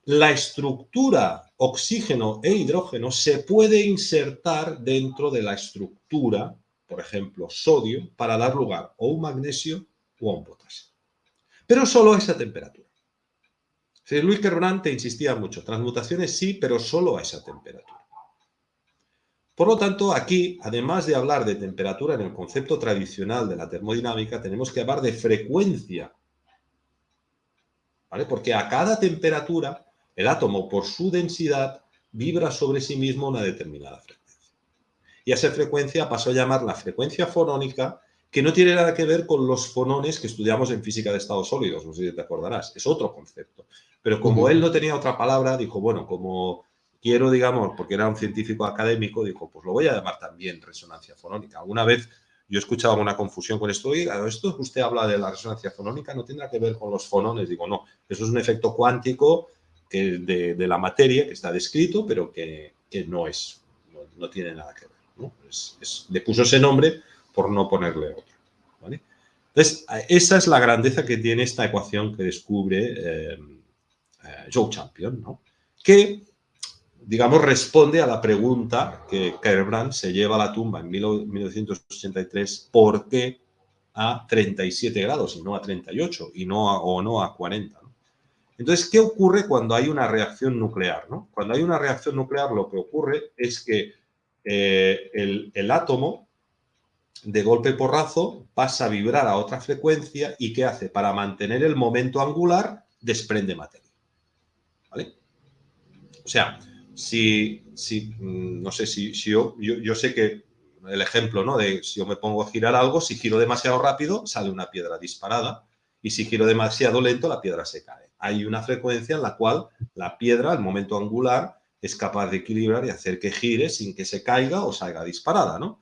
la estructura oxígeno e hidrógeno se puede insertar dentro de la estructura, por ejemplo, sodio, para dar lugar a un magnesio o a un potasio. Pero solo a esa temperatura. Luis te insistía mucho, transmutaciones sí, pero solo a esa temperatura. Por lo tanto, aquí, además de hablar de temperatura en el concepto tradicional de la termodinámica, tenemos que hablar de frecuencia. ¿Vale? Porque a cada temperatura el átomo, por su densidad, vibra sobre sí mismo una determinada frecuencia. Y a esa frecuencia pasó a llamar la frecuencia fonónica, que no tiene nada que ver con los fonones que estudiamos en física de estados sólidos, no sé si te acordarás, es otro concepto. Pero como él no tenía otra palabra, dijo, bueno, como quiero, digamos, porque era un científico académico, dijo, pues lo voy a llamar también resonancia fonónica. Alguna vez yo he escuchado una confusión con esto, oiga, esto usted habla de la resonancia fonónica, no tendrá que ver con los fonones. Digo, no, eso es un efecto cuántico que de, la materia que está descrito, pero que, no es, no, tiene nada que ver. le puso ese nombre por no ponerle otro. Entonces, esa es la grandeza que tiene esta ecuación que descubre eh, eh, Joe Champion, ¿no? que, digamos, responde a la pregunta que Kerbrand se lleva a la tumba en 1983, ¿por qué a 37 grados y no a 38 y no o no a 40? Entonces, ¿qué ocurre cuando hay una reacción nuclear? Cuando hay una reacción nuclear, lo que ocurre es que eh, el, átomo, de golpe porrazo, pasa a vibrar a otra frecuencia y ¿qué hace? Para mantener el momento angular, desprende materia. ¿Vale? O sea, si, si mm, no sé, si, yo, yo, sé que el ejemplo, ¿no? De si yo me pongo a girar algo, si giro demasiado rápido, sale una piedra disparada y si giro demasiado lento, la piedra se cae hay una frecuencia en la cual la piedra, al momento angular, es capaz de equilibrar y hacer que gire sin que se caiga o salga disparada, ¿no?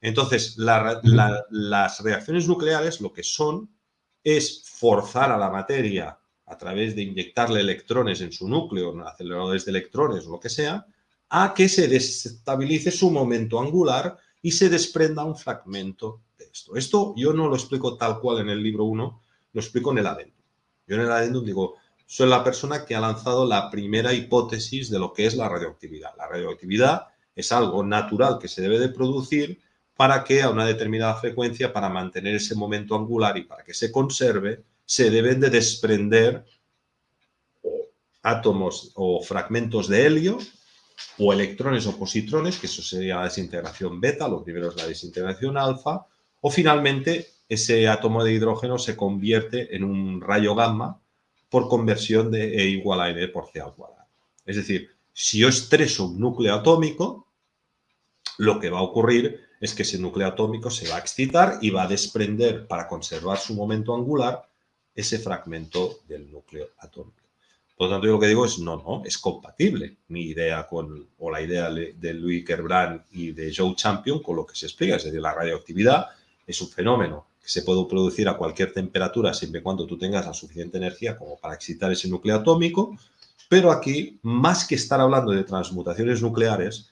Entonces, las reacciones nucleares lo que son es forzar a la materia a través de inyectarle electrones en su núcleo, aceleradores de electrones o lo que sea, a que se desestabilice su momento angular y se desprenda un fragmento de esto. Esto yo no lo explico tal cual en el libro 1, lo explico en el adentro. Yo en el adendum digo, soy la persona que ha lanzado la primera hipótesis de lo que es la radioactividad. La radioactividad es algo natural que se debe de producir para que a una determinada frecuencia, para mantener ese momento angular y para que se conserve, se deben de desprender átomos o fragmentos de helio o electrones o positrones, que eso sería la desintegración beta, lo primero es la desintegración alfa, o finalmente ese átomo de hidrógeno se convierte en un rayo gamma por conversión de E igual a N por C al cuadrado. Es decir, si yo estreso un núcleo atómico, lo que va a ocurrir es que ese núcleo atómico se va a excitar y va a desprender, para conservar su momento angular, ese fragmento del núcleo atómico. Por lo tanto, yo lo que digo es, no, no, es compatible mi idea con, o la idea de Louis Kerbrand y de Joe Champion con lo que se explica, es decir, la radioactividad es un fenómeno que se puede producir a cualquier temperatura siempre y cuando tú tengas la suficiente energía como para excitar ese núcleo atómico, pero aquí, más que estar hablando de transmutaciones nucleares,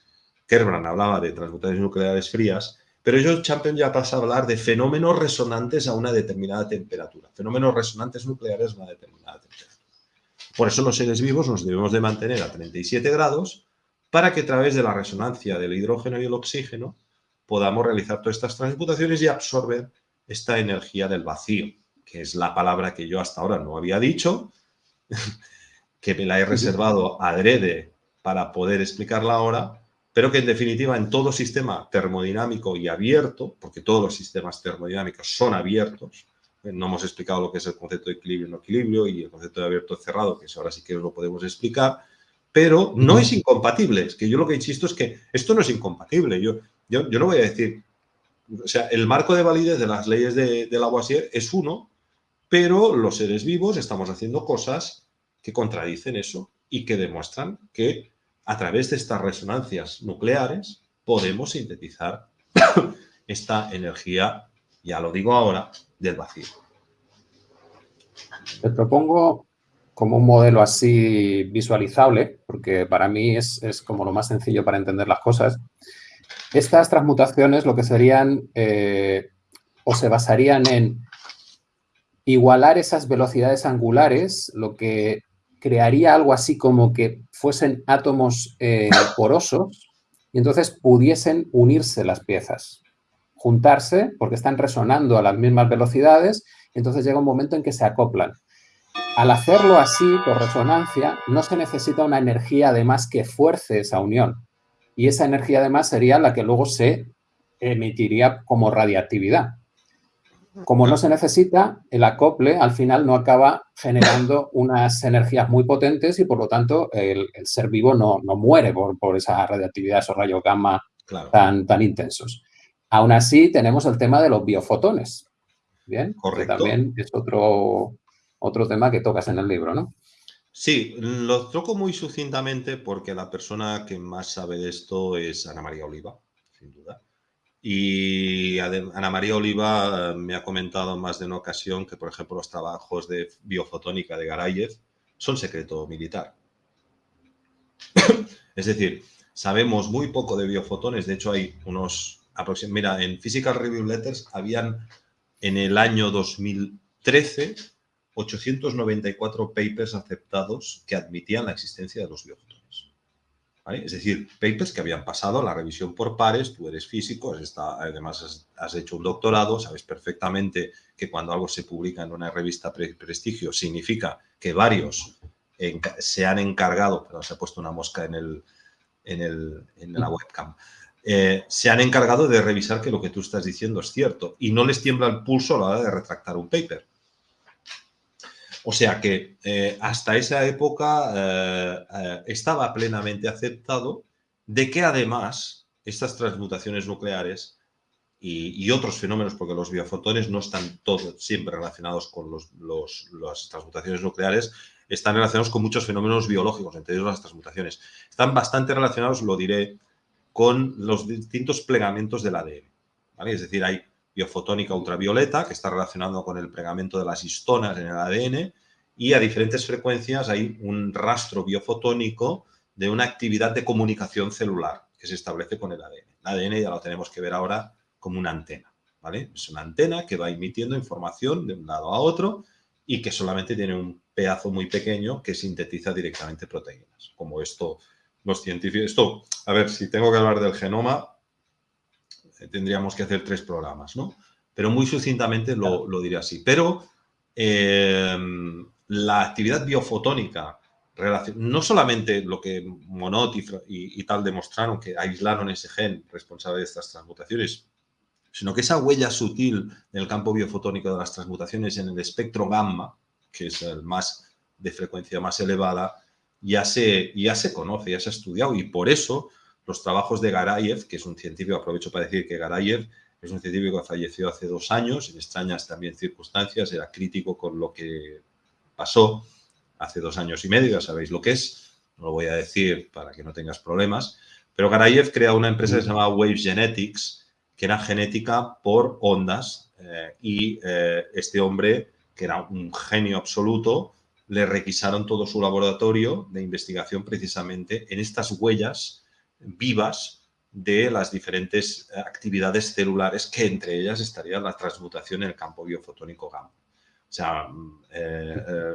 Kerbrand hablaba de transmutaciones nucleares frías, pero Joe Champion ya pasa a hablar de fenómenos resonantes a una determinada temperatura, fenómenos resonantes nucleares a una determinada temperatura. Por eso los seres vivos nos debemos de mantener a 37 grados para que a través de la resonancia del hidrógeno y el oxígeno podamos realizar todas estas transmutaciones y absorber esta energía del vacío, que es la palabra que yo hasta ahora no había dicho, que me la he reservado adrede para poder explicarla ahora, pero que en definitiva en todo sistema termodinámico y abierto, porque todos los sistemas termodinámicos son abiertos, eh, no hemos explicado lo que es el concepto de equilibrio y no equilibrio y el concepto de abierto y cerrado, que ahora sí que lo podemos explicar, pero no es incompatible. Es que yo lo que insisto es que esto no es incompatible. Yo, yo, no voy a decir, o sea, el marco de validez de las leyes de, de Lavoisier es uno, pero los seres vivos estamos haciendo cosas que contradicen eso y que demuestran que a través de estas resonancias nucleares podemos sintetizar esta energía, ya lo digo ahora, del vacío. Te propongo como un modelo así visualizable, porque para mí es, es como lo más sencillo para entender las cosas, estas transmutaciones lo que serían eh, o se basarían en igualar esas velocidades angulares, lo que crearía algo así como que fuesen átomos eh, porosos y entonces pudiesen unirse las piezas, juntarse porque están resonando a las mismas velocidades y entonces llega un momento en que se acoplan. Al hacerlo así, por resonancia, no se necesita una energía además que fuerce esa unión y esa energía además sería la que luego se emitiría como radiactividad. Como no se necesita, el acople al final no acaba generando unas energías muy potentes y por lo tanto el, ser vivo no, muere por, esa radiactividad, esos rayos gamma tan, tan intensos. Aún así tenemos el tema de los biofotones, ¿bien? Correcto. Que también es otro, otro tema que tocas en el libro, ¿no? Sí, lo toco muy sucintamente porque la persona que más sabe de esto es Ana María Oliva, sin duda. Y Ana María Oliva eh, me ha comentado más de una ocasión que, por ejemplo, los trabajos de biofotónica de Garayev son secreto militar. es decir, sabemos muy poco de biofotones. De hecho, hay unos... Mira, en Physical Review Letters habían en el año 2013 894 papers aceptados que admitían la existencia de los biofotones. Es decir, papers que habían pasado la revisión por pares, tú eres físico, además has, hecho un doctorado, sabes perfectamente que cuando algo se publica en una revista prestigio significa que varios se han encargado, pero se ha puesto una mosca en, el, en, la webcam, eh, se han encargado de revisar que lo que tú estás diciendo es cierto y no les tiembla el pulso a la hora de retractar un paper. O sea que eh, hasta esa época eh, eh, estaba plenamente aceptado de que además estas transmutaciones nucleares y, otros fenómenos, porque los biofotones no están todos siempre relacionados con las transmutaciones nucleares, están relacionados con muchos fenómenos biológicos, entre ellos las transmutaciones. Están bastante relacionados, lo diré, con los distintos plegamientos del ADN. Es decir, hay biofotónica ultravioleta, que está relacionado con el pegamento de las histonas en el ADN, y a diferentes frecuencias hay un rastro biofotónico de una actividad de comunicación celular que se establece con el ADN. El ADN ya lo tenemos que ver ahora como una antena, ¿vale? Es una antena que va emitiendo información de un lado a otro y que solamente tiene un pedazo muy pequeño que sintetiza directamente proteínas, como esto los científicos... Esto, a ver, si tengo que hablar del genoma, tendríamos que hacer tres programas, ¿no? Pero muy sucintamente lo, diré así. Pero eh, la actividad biofotónica, no solamente lo que Monod y, tal demostraron, que aislaron ese gen responsable de estas transmutaciones, sino que esa huella sutil en el campo biofotónico de las transmutaciones en el espectro gamma, que es el más de frecuencia más elevada, ya se, ya se conoce, ya se ha estudiado y por eso los trabajos de Garayev, que es un científico, aprovecho para decir que Garayev Es un científico que falleció hace dos años, en extrañas también circunstancias, era crítico con lo que pasó hace dos años y medio, ya sabéis lo que es, no lo voy a decir para que no tengas problemas, pero Garayev crea una empresa que se llama Waves Genetics, que era genética por ondas, eh, y eh, este hombre, que era un genio absoluto, le requisaron todo su laboratorio de investigación precisamente en estas huellas vivas de las diferentes eh, actividades celulares, que entre ellas estaría la transmutación en el campo biofotónico gamma. O sea, mm,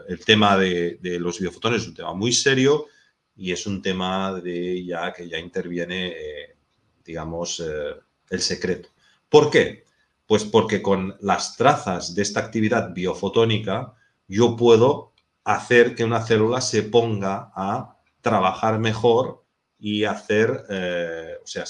el tema de, de, los biofotones es un tema muy serio y es un tema de ya que ya interviene, eh, digamos, eh, el secreto. ¿Por qué? Pues porque con las trazas de esta actividad biofotónica yo puedo hacer que una célula se ponga a trabajar mejor y hacer, eh, o sea,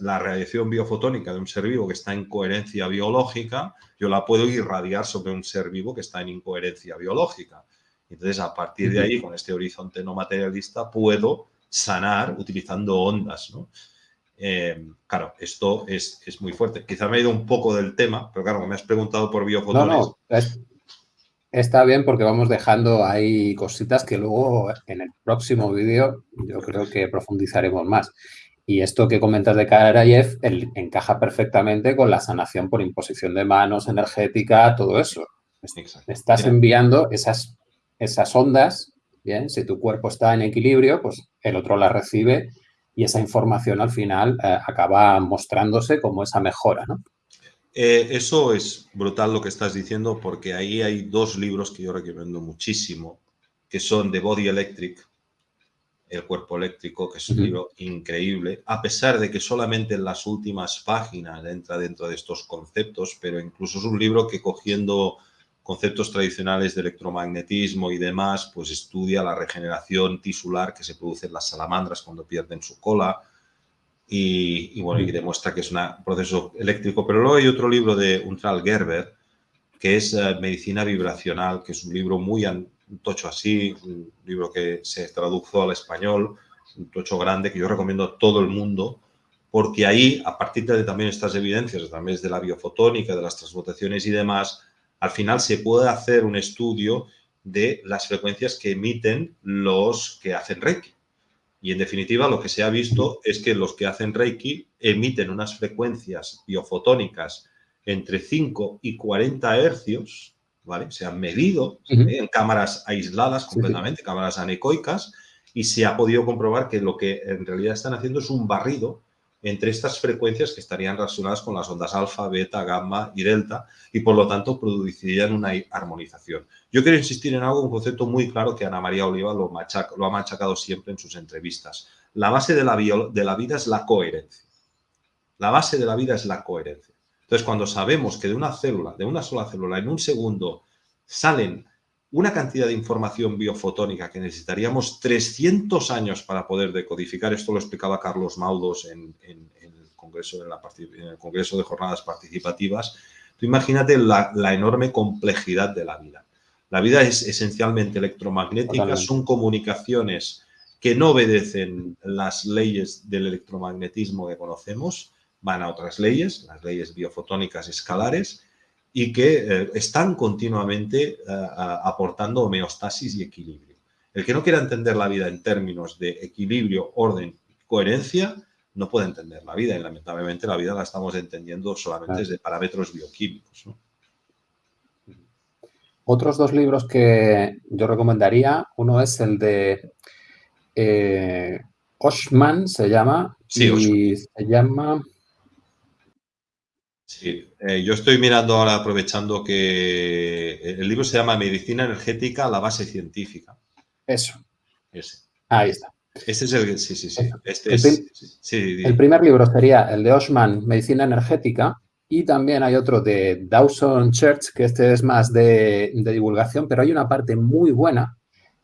la radiación biofotónica de un ser vivo que está en coherencia biológica, yo la puedo irradiar sobre un ser vivo que está en incoherencia biológica. Entonces, a partir de ahí, con este horizonte no materialista, puedo sanar utilizando ondas, ¿no? Eh, claro, esto es, muy fuerte. Quizá me he ido un poco del tema, pero claro, me has preguntado por biofotones. No, no, está bien porque vamos dejando ahí cositas que luego en el próximo vídeo yo creo que profundizaremos más. Y esto que comentas de Karayev encaja perfectamente con la sanación por imposición de manos, energética, todo eso. Estás enviando esas esas ondas, bien, si tu cuerpo está en equilibrio, pues el otro las recibe y esa información al final eh, acaba mostrándose como esa mejora, ¿no? Eh, eso es brutal lo que estás diciendo porque ahí hay dos libros que yo recomiendo muchísimo, que son The Body Electric, El cuerpo eléctrico, que es un libro increíble, a pesar de que solamente en las últimas páginas entra dentro de estos conceptos, pero incluso es un libro que cogiendo conceptos tradicionales de electromagnetismo y demás, pues estudia la regeneración tisular que se produce en las salamandras cuando pierden su cola y, bueno, y demuestra que es un proceso eléctrico. Pero luego hay otro libro de Untral Gerber, que es eh, Medicina Vibracional, que es un libro muy tocho así, un libro que se tradujo al español, un tocho grande que yo recomiendo a todo el mundo, porque ahí, a partir de también estas evidencias, a través de la biofotónica, de las transmutaciones y demás, al final se puede hacer un estudio de las frecuencias que emiten los que hacen Reiki. Y en definitiva lo que se ha visto es que los que hacen Reiki emiten unas frecuencias biofotónicas entre 5 y 40 hercios, ¿vale? Se han medido ¿eh? en cámaras aisladas completamente, cámaras anecoicas, y se ha podido comprobar que lo que en realidad están haciendo es un barrido entre estas frecuencias que estarían relacionadas con las ondas alfa, beta, gamma y delta y por lo tanto producirían una armonización. Yo quiero insistir en algo, un concepto muy claro que Ana María Oliva lo, ha machacado siempre en sus entrevistas. La base de la, de la vida es la coherencia. La base de la vida es la coherencia. Entonces, cuando sabemos que de una célula, de una sola célula, en un segundo salen una cantidad de información biofotónica que necesitaríamos 300 años para poder decodificar. Esto lo explicaba Carlos Maudos en, el, Congreso, el Congreso de Jornadas Participativas. Tú imagínate la, enorme complejidad de la vida. La vida es esencialmente electromagnética, son comunicaciones que no obedecen las leyes del electromagnetismo que conocemos, van a otras leyes, las leyes biofotónicas escalares, y que eh, están continuamente eh, aportando homeostasis y equilibrio. El que no quiera entender la vida en términos de equilibrio, orden, coherencia, no puede entender la vida y lamentablemente la vida la estamos entendiendo solamente desde parámetros bioquímicos. Otros dos libros que yo recomendaría, uno es el de eh, Oshman, se llama, y se llama Sí, eh, yo estoy mirando ahora, aprovechando que el libro se llama Medicina Energética, la base científica. Eso. Ese. Ahí está. Este es el, sí, sí, sí. Este el, es, sí, el primer libro sería el de Osman, Medicina Energética, y también hay otro de Dawson Church, que este es más de, divulgación, pero hay una parte muy buena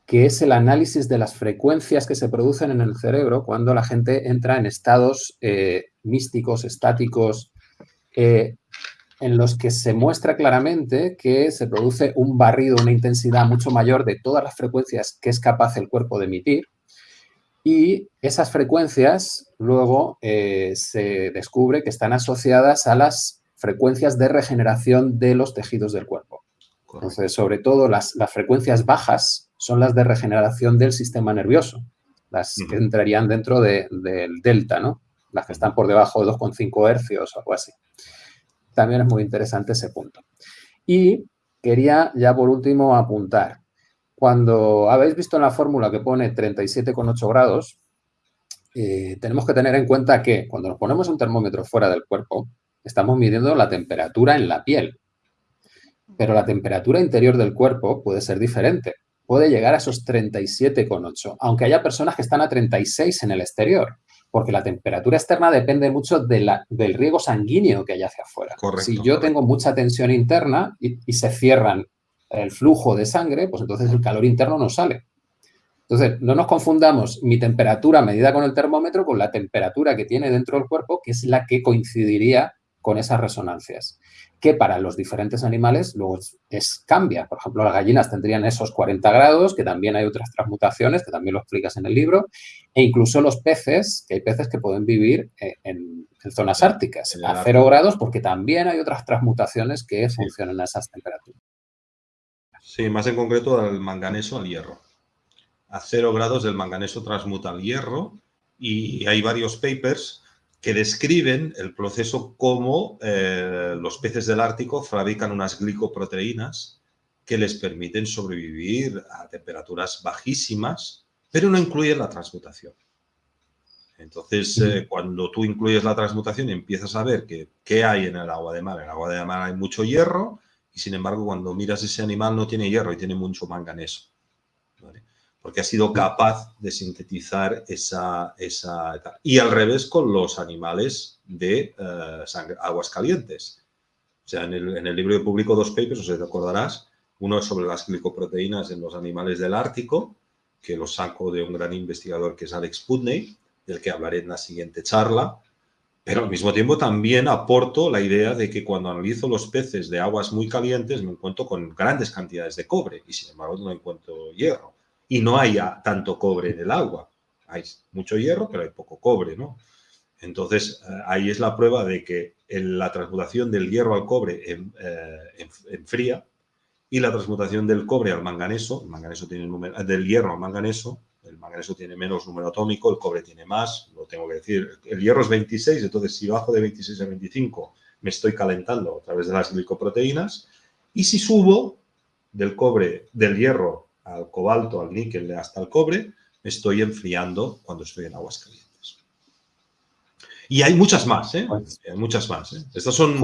que es el análisis de las frecuencias que se producen en el cerebro cuando la gente entra en estados eh, místicos, estáticos, eh, en los que se muestra claramente que se produce un barrido, una intensidad mucho mayor de todas las frecuencias que es capaz el cuerpo de emitir y esas frecuencias luego eh, se descubre que están asociadas a las frecuencias de regeneración de los tejidos del cuerpo. Entonces, sobre todo las, frecuencias bajas son las de regeneración del sistema nervioso, las que entrarían dentro del delta, ¿no? Las que están por debajo de 2,5 hercios o algo así. También es muy interesante ese punto. Y quería ya por último apuntar, cuando habéis visto en la fórmula que pone 37,8 grados, eh, tenemos que tener en cuenta que cuando nos ponemos un termómetro fuera del cuerpo, estamos midiendo la temperatura en la piel. Pero la temperatura interior del cuerpo puede ser diferente. Puede llegar a esos 37,8, aunque haya personas que están a 36 en el exterior, porque la temperatura externa depende mucho del riego sanguíneo que hay hacia afuera. si yo tengo mucha tensión interna y, y se cierran el flujo de sangre, pues entonces el calor interno no sale. Entonces, no nos confundamos mi temperatura medida con el termómetro con la temperatura que tiene dentro del cuerpo, que es la que coincidiría con esas resonancias, que para los diferentes animales luego es, cambia. Por ejemplo, las gallinas tendrían esos 40 grados, que también hay otras transmutaciones, que también lo explicas en el libro, e incluso los peces, que hay peces que pueden vivir eh, en, zonas árticas a cero grados, porque también hay otras transmutaciones que funcionan a esas temperaturas. Sí, más en concreto al manganeso al hierro a cero grados del manganeso transmuta al hierro y hay varios papers que describen el proceso cómo eh, los peces del Ártico fabrican unas glicoproteínas que les permiten sobrevivir a temperaturas bajísimas, pero no incluyen la transmutación. Entonces, eh, cuando tú incluyes la transmutación, empiezas a ver que, qué hay en el agua de mar. En el agua de mar hay mucho hierro y, sin embargo, cuando miras ese animal no tiene hierro y tiene mucho manganeso porque ha sido capaz de sintetizar esa. Y al revés con los animales de eh, aguas calientes. O sea, en el, libro de publico dos papers, os recordarás, uno es sobre las glicoproteínas en los animales del Ártico, que lo saco de un gran investigador que es Alex Putney, del que hablaré en la siguiente charla, pero al mismo tiempo también aporto la idea de que cuando analizo los peces de aguas muy calientes me encuentro con grandes cantidades de cobre y sin embargo no encuentro hierro y no haya tanto cobre en el agua. Hay mucho hierro, pero hay poco cobre, ¿no? Entonces, eh, ahí es la prueba de que la transmutación del hierro al cobre eh, enfría y la transmutación del cobre al manganeso, el manganeso tiene número, del hierro al manganeso, el manganeso tiene menos número atómico, el cobre tiene más, lo tengo que decir. El hierro es 26, entonces si bajo de 26 a 25 me estoy calentando a través de las glicoproteínas y si subo del cobre, del hierro al cobalto, al níquel, hasta el cobre, estoy enfriando cuando estoy en aguas calientes. Y hay muchas más, ¿eh? Pues hay muchas más. ¿eh? Estas son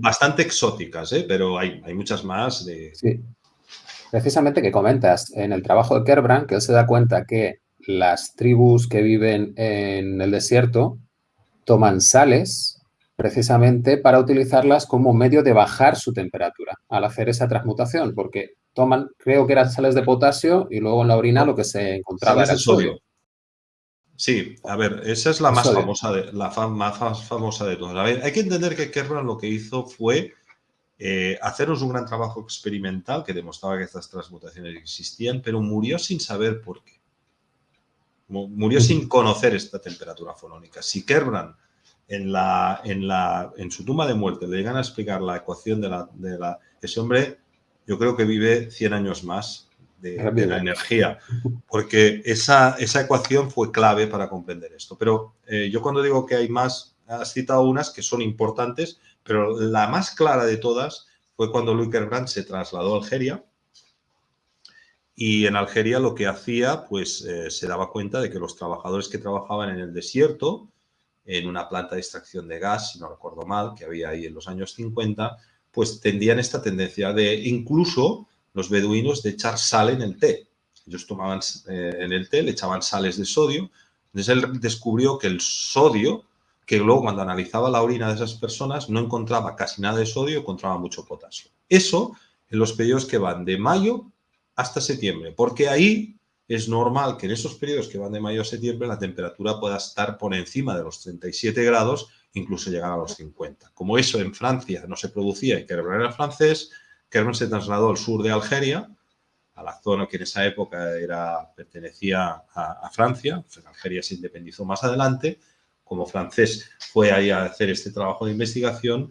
bastante exóticas, ¿eh? pero hay, hay muchas más. De... Sí. Precisamente que comentas en el trabajo de Kerbrand que él se da cuenta que las tribus que viven en el desierto toman sales precisamente para utilizarlas como medio de bajar su temperatura al hacer esa transmutación, porque toman, creo que eran sales de potasio y luego en la orina lo que se encontraba era el sodio. Sí, a ver, esa es la más famosa de la más famosa de todas. A ver, hay que entender que Kerman lo que hizo fue eh, hacernos un gran trabajo experimental que demostraba que estas transmutaciones existían, pero murió sin saber por qué. Murió sin conocer esta temperatura fonónica. Si Kerbrand en, la, en, la, en su tumba de muerte le llegan a explicar la ecuación de la, de la... Ese hombre yo creo que vive 100 años más de, la energía, porque esa, esa, ecuación fue clave para comprender esto. Pero eh, yo cuando digo que hay más, has citado unas que son importantes, pero la más clara de todas fue cuando Louis Kerbrand se trasladó a Algeria y en Algeria lo que hacía, pues eh, se daba cuenta de que los trabajadores que trabajaban en el desierto, en una planta de extracción de gas, si no recuerdo mal, que había ahí en los años 50, pues tendían esta tendencia de incluso los beduinos de echar sal en el té. Ellos tomaban eh, en el té, le echaban sales de sodio. Entonces él descubrió que el sodio, que luego cuando analizaba la orina de esas personas no encontraba casi nada de sodio, encontraba mucho potasio. Eso en los periodos que van de mayo hasta septiembre, porque ahí es normal que en esos periodos que van de mayo a septiembre la temperatura pueda estar por encima de los 37 grados incluso llegar a los 50. Como eso en Francia no se producía y Kerber era francés, Kerber se trasladó al sur de Algeria, a la zona que en esa época era, pertenecía a, Francia, Algeria se independizó más adelante, como francés fue ahí a hacer este trabajo de investigación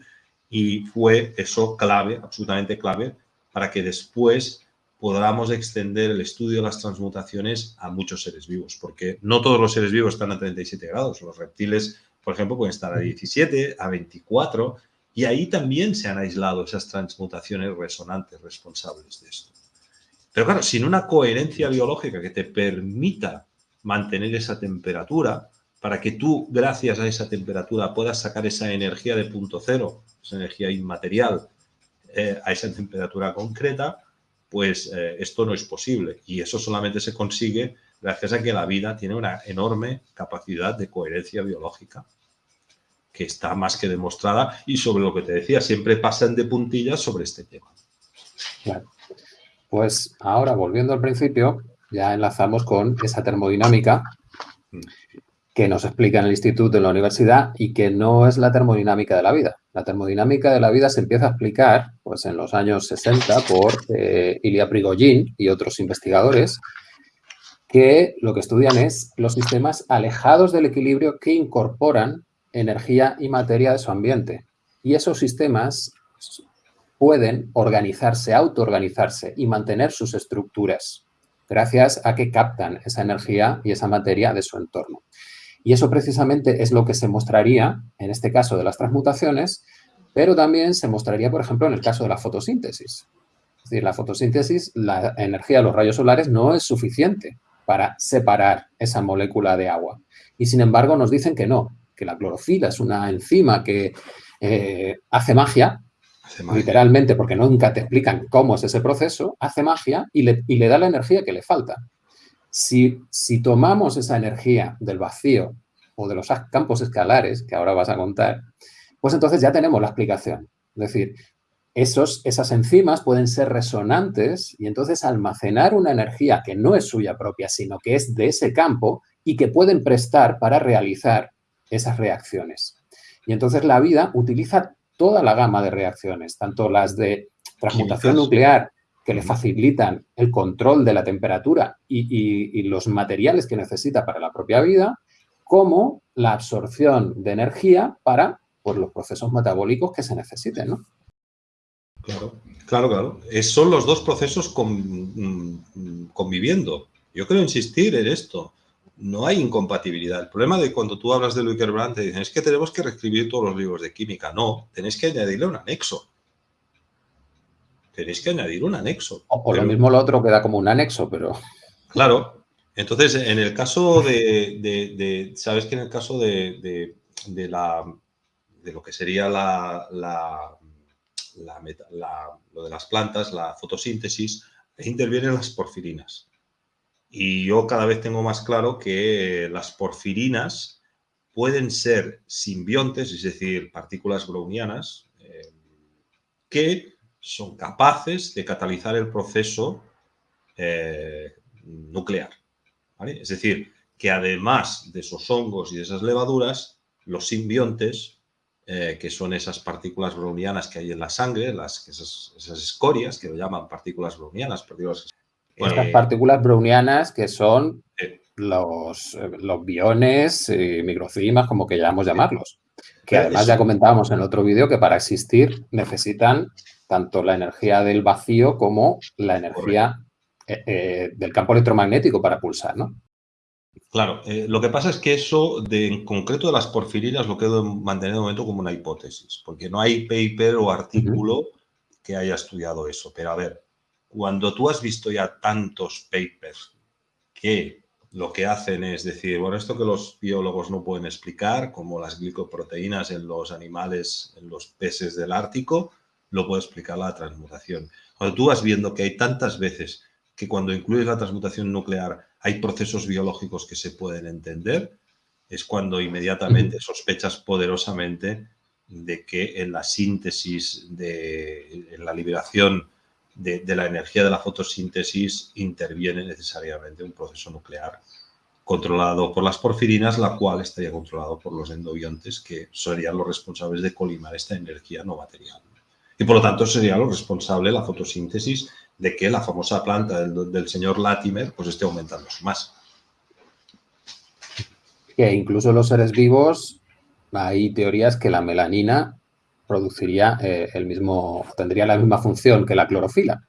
Y fue eso clave, absolutamente clave, para que después podamos extender el estudio de las transmutaciones a muchos seres vivos, porque no todos los seres vivos están a 37 grados. Los reptiles, por ejemplo, pueden estar a 17, a 24, y ahí también se han aislado esas transmutaciones resonantes responsables de esto. Pero claro, sin una coherencia biológica que te permita mantener esa temperatura, para que tú, gracias a esa temperatura, puedas sacar esa energía de punto cero, esa energía inmaterial, eh, a esa temperatura concreta, pues eh, esto no es posible. Y eso solamente se consigue gracias a que la vida tiene una enorme capacidad de coherencia biológica, que está más que demostrada y sobre lo que te decía, siempre pasan de puntillas sobre este tema. Claro. Pues ahora, volviendo al principio, ya enlazamos con esa termodinámica mm. que nos explica en el instituto, en la universidad, y que no es la termodinámica de la vida. La termodinámica de la vida se empieza a explicar pues, en los años 60 por eh, Ilya Prigogine y otros investigadores que lo que estudian es los sistemas alejados del equilibrio que incorporan energía y materia de su ambiente. Y esos sistemas pueden organizarse, autoorganizarse y mantener sus estructuras gracias a que captan esa energía y esa materia de su entorno. Y eso precisamente es lo que se mostraría en este caso de las transmutaciones, pero también se mostraría, por ejemplo, en el caso de la fotosíntesis. Es decir, la fotosíntesis, la energía de los rayos solares no es suficiente para separar esa molécula de agua. Y sin embargo nos dicen que no, que la clorofila es una enzima que eh, hace, magia, literalmente, porque nunca te explican cómo es ese proceso, hace magia y le, y le da la energía que le falta. Si, tomamos esa energía del vacío o de los campos escalares, que ahora vas a contar, pues entonces ya tenemos la explicación. Es decir, esos, esas enzimas pueden ser resonantes y entonces almacenar una energía que no es suya propia, sino que es de ese campo y que pueden prestar para realizar esas reacciones. Y entonces la vida utiliza toda la gama de reacciones, tanto las de transmutación nuclear, que le facilitan el control de la temperatura y, los materiales que necesita para la propia vida, como la absorción de energía para pues, los procesos metabólicos que se necesiten, ¿no? Claro, claro, claro. son los dos procesos mm, conviviendo. Yo quiero insistir en esto. No hay incompatibilidad. El problema de cuando tú hablas de Luiker Brandt, te dicen, es que tenemos que reescribir todos los libros de química. No, tenéis que añadirle un anexo tenéis que añadir un anexo. O, lo mismo lo otro queda como un anexo, pero... Claro. Entonces, en el caso de, sabes que en el caso de, la, de lo que sería la, la, lo de las plantas, la fotosíntesis, intervienen las porfirinas. Y yo cada vez tengo más claro que las porfirinas pueden ser simbiontes, es decir, partículas brownianas, eh, que son capaces de catalizar el proceso eh, nuclear. Es decir, que además de esos hongos y de esas levaduras, los simbiontes, eh, que son esas partículas brownianas que hay en la sangre, las, esas, escorias, que lo llaman partículas brownianas, partículas... Estas eh, partículas brownianas que son los, los biones, microcimas, como que llamamos llamarlos. Que además ya comentábamos en el otro vídeo que para existir necesitan tanto la energía del vacío como la energía eh, eh, del campo electromagnético para pulsar, ¿no? Claro, eh, lo que pasa es que eso, de, en concreto de las porfirinas, lo quedo manteniendo de momento como una hipótesis, porque no hay paper o artículo que haya estudiado eso. Pero a ver, cuando tú has visto ya tantos papers que lo que hacen es decir, bueno, esto que los biólogos no pueden explicar, como las glicoproteínas en los animales, en los peces del Ártico, lo puede explicar la transmutación. Cuando tú vas viendo que hay tantas veces que cuando incluyes la transmutación nuclear hay procesos biológicos que se pueden entender, es cuando inmediatamente sospechas poderosamente de que en la síntesis, de, en la liberación de, de, la energía de la fotosíntesis interviene necesariamente un proceso nuclear controlado por las porfirinas, la cual estaría controlado por los endobiontes, que serían los responsables de colimar esta energía no material. Y por lo tanto sería lo responsable la fotosíntesis de que la famosa planta del, señor Latimer pues esté aumentando más. Que incluso los seres vivos, hay teorías que la melanina produciría eh, el mismo, tendría la misma función que la clorofila.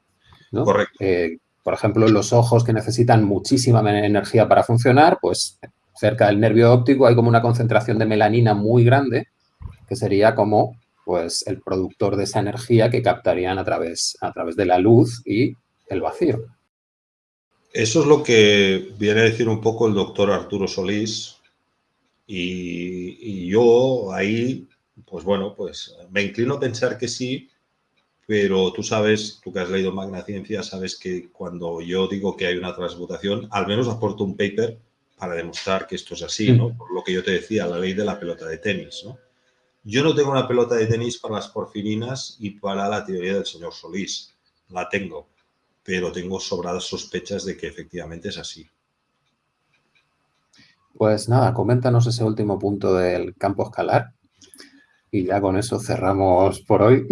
Correcto. Eh, por ejemplo, los ojos que necesitan muchísima energía para funcionar, pues cerca del nervio óptico hay como una concentración de melanina muy grande, que sería como pues, el productor de esa energía que captarían a través, a través de la luz y el vacío. Eso es lo que viene a decir un poco el doctor Arturo Solís. Y, yo ahí, pues bueno, pues me inclino a pensar que sí, pero tú sabes, tú que has leído Magna Ciencia, sabes que cuando yo digo que hay una transmutación, al menos aporto un paper para demostrar que esto es así, ¿no? Por lo que yo te decía, la ley de la pelota de tenis, ¿no? Yo no tengo una pelota de tenis para las porfirinas y para la teoría del señor Solís. La tengo, pero tengo sobradas sospechas de que efectivamente es así. Pues nada, coméntanos ese último punto del campo escalar y ya con eso cerramos por hoy.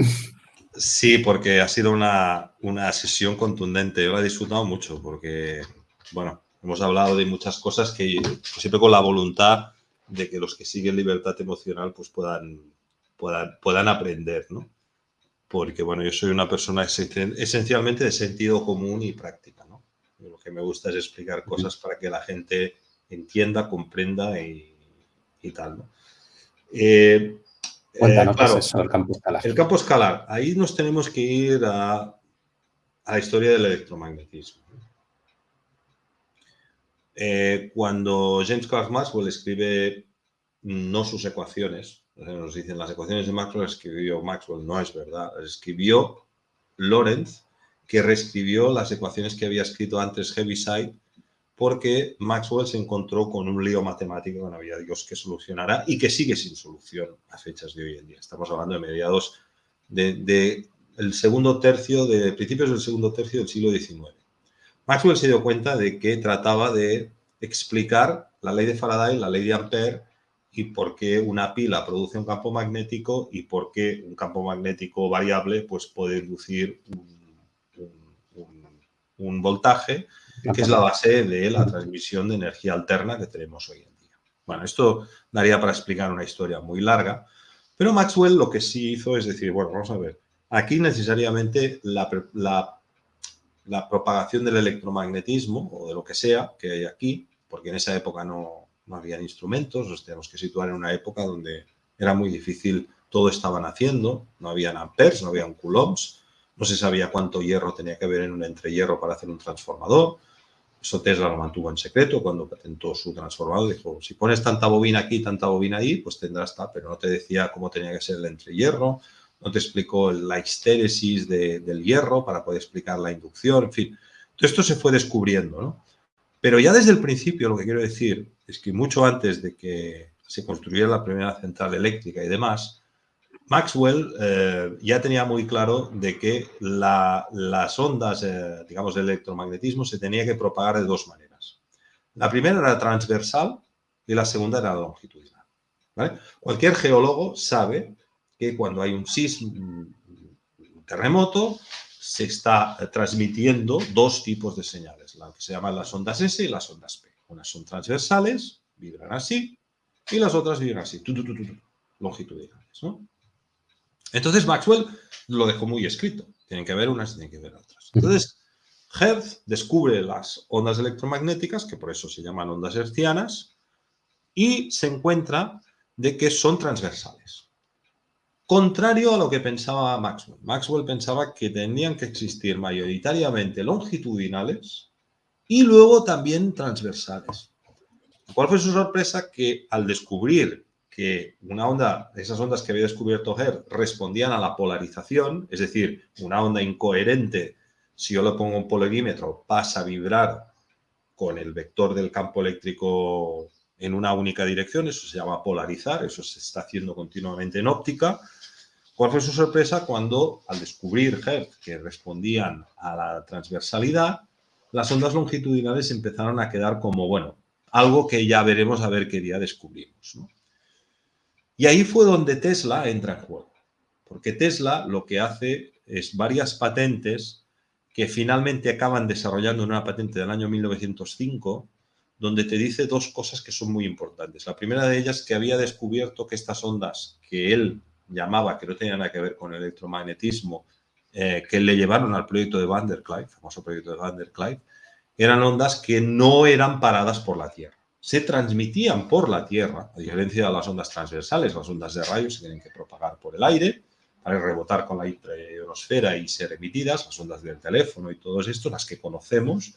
Sí, porque ha sido una, sesión contundente. Yo la he disfrutado mucho porque, bueno, hemos hablado de muchas cosas que siempre con la voluntad de que los que siguen libertad emocional pues puedan, puedan, puedan aprender, ¿no? Porque, bueno, yo soy una persona esencialmente de sentido común y práctica, ¿no? Lo que me gusta es explicar cosas para que la gente entienda, comprenda y, tal, ¿no? Eh, Cuéntanos eh, eso, el campo escalar. El campo escalar. Ahí nos tenemos que ir a, a la historia del electromagnetismo. Eh, cuando James Clerk Maxwell escribe no sus ecuaciones, nos dicen las ecuaciones de Maxwell escribió Maxwell, no es verdad, escribió Lorentz, que reescribió las ecuaciones que había escrito antes Heaviside, porque Maxwell se encontró con un lío matemático que no había Dios que solucionara y que sigue sin solución a fechas de hoy en día. Estamos hablando de mediados del de, segundo tercio, de principios del segundo tercio del siglo XIX. Maxwell se dio cuenta de que trataba de explicar la ley de Faraday, la ley de Ampère y por qué una pila produce un campo magnético y por qué un campo magnético variable pues, puede inducir un, voltaje, que es la base de la transmisión de energía alterna que tenemos hoy en día. Bueno, esto daría para explicar una historia muy larga, pero Maxwell lo que sí hizo es decir, bueno, vamos a ver, aquí necesariamente la propagación del electromagnetismo o de lo que sea que hay aquí, porque en esa época no, no había instrumentos, nos tenemos que situar en una época donde era muy difícil, todo estaban haciendo, no habían amperes, no habían coulombs, no se sabía cuánto hierro tenía que haber en un entrehierro para hacer un transformador. Eso Tesla lo mantuvo en secreto cuando patentó su transformador. Dijo, si pones tanta bobina aquí, tanta bobina ahí, pues tendrás tal, pero no te decía cómo tenía que ser el entrehierro, no te explicó la histéresis del hierro para poder explicar la inducción, en fin. Todo esto se fue descubriendo, ¿no? Pero ya desde el principio lo que quiero decir es que mucho antes de que se construyera la primera central eléctrica y demás, Maxwell eh, ya tenía muy claro de que las ondas, eh, digamos, del electromagnetismo se tenía que propagar de dos maneras. La primera era transversal y la segunda era longitudinal. Cualquier geólogo sabe que cuando hay un sismo, un terremoto, se está transmitiendo dos tipos de señales, la que se llaman las ondas S y las ondas P. Unas son transversales, vibran así, y las otras vibran así, longitudinales. Entonces Maxwell lo dejó muy escrito. Tienen que ver unas, tienen que ver otras. Entonces, Hertz descubre las ondas electromagnéticas, que por eso se llaman ondas hertzianas, y se encuentra de que son transversales. Contrario a lo que pensaba Maxwell. Maxwell pensaba que tenían que existir mayoritariamente longitudinales y luego también transversales. ¿Cuál fue su sorpresa? Que al descubrir que una onda, esas ondas que había descubierto Hertz respondían a la polarización, es decir, una onda incoherente, si yo le pongo un polarímetro, pasa a vibrar con el vector del campo eléctrico en una única dirección, eso se llama polarizar, eso se está haciendo continuamente en óptica, ¿Cuál fue su sorpresa cuando, al descubrir Hertz que respondían a la transversalidad, las ondas longitudinales empezaron a quedar como, bueno, algo que ya veremos a ver qué día descubrimos. Y ahí fue donde Tesla entra en juego, porque Tesla lo que hace es varias patentes que finalmente acaban desarrollando en una patente del año 1905, donde te dice dos cosas que son muy importantes. La primera de ellas que había descubierto que estas ondas que él llamaba, que no tenía nada que ver con el electromagnetismo, eh, que le llevaron al proyecto de Van der Clyde, famoso proyecto de Van der Clyde, eran ondas que no eran paradas por la Tierra. Se transmitían por la Tierra, a diferencia de las ondas transversales, las ondas de rayos se tienen que propagar por el aire para rebotar con la ionosfera y ser emitidas, las ondas del teléfono y todo esto, las que conocemos,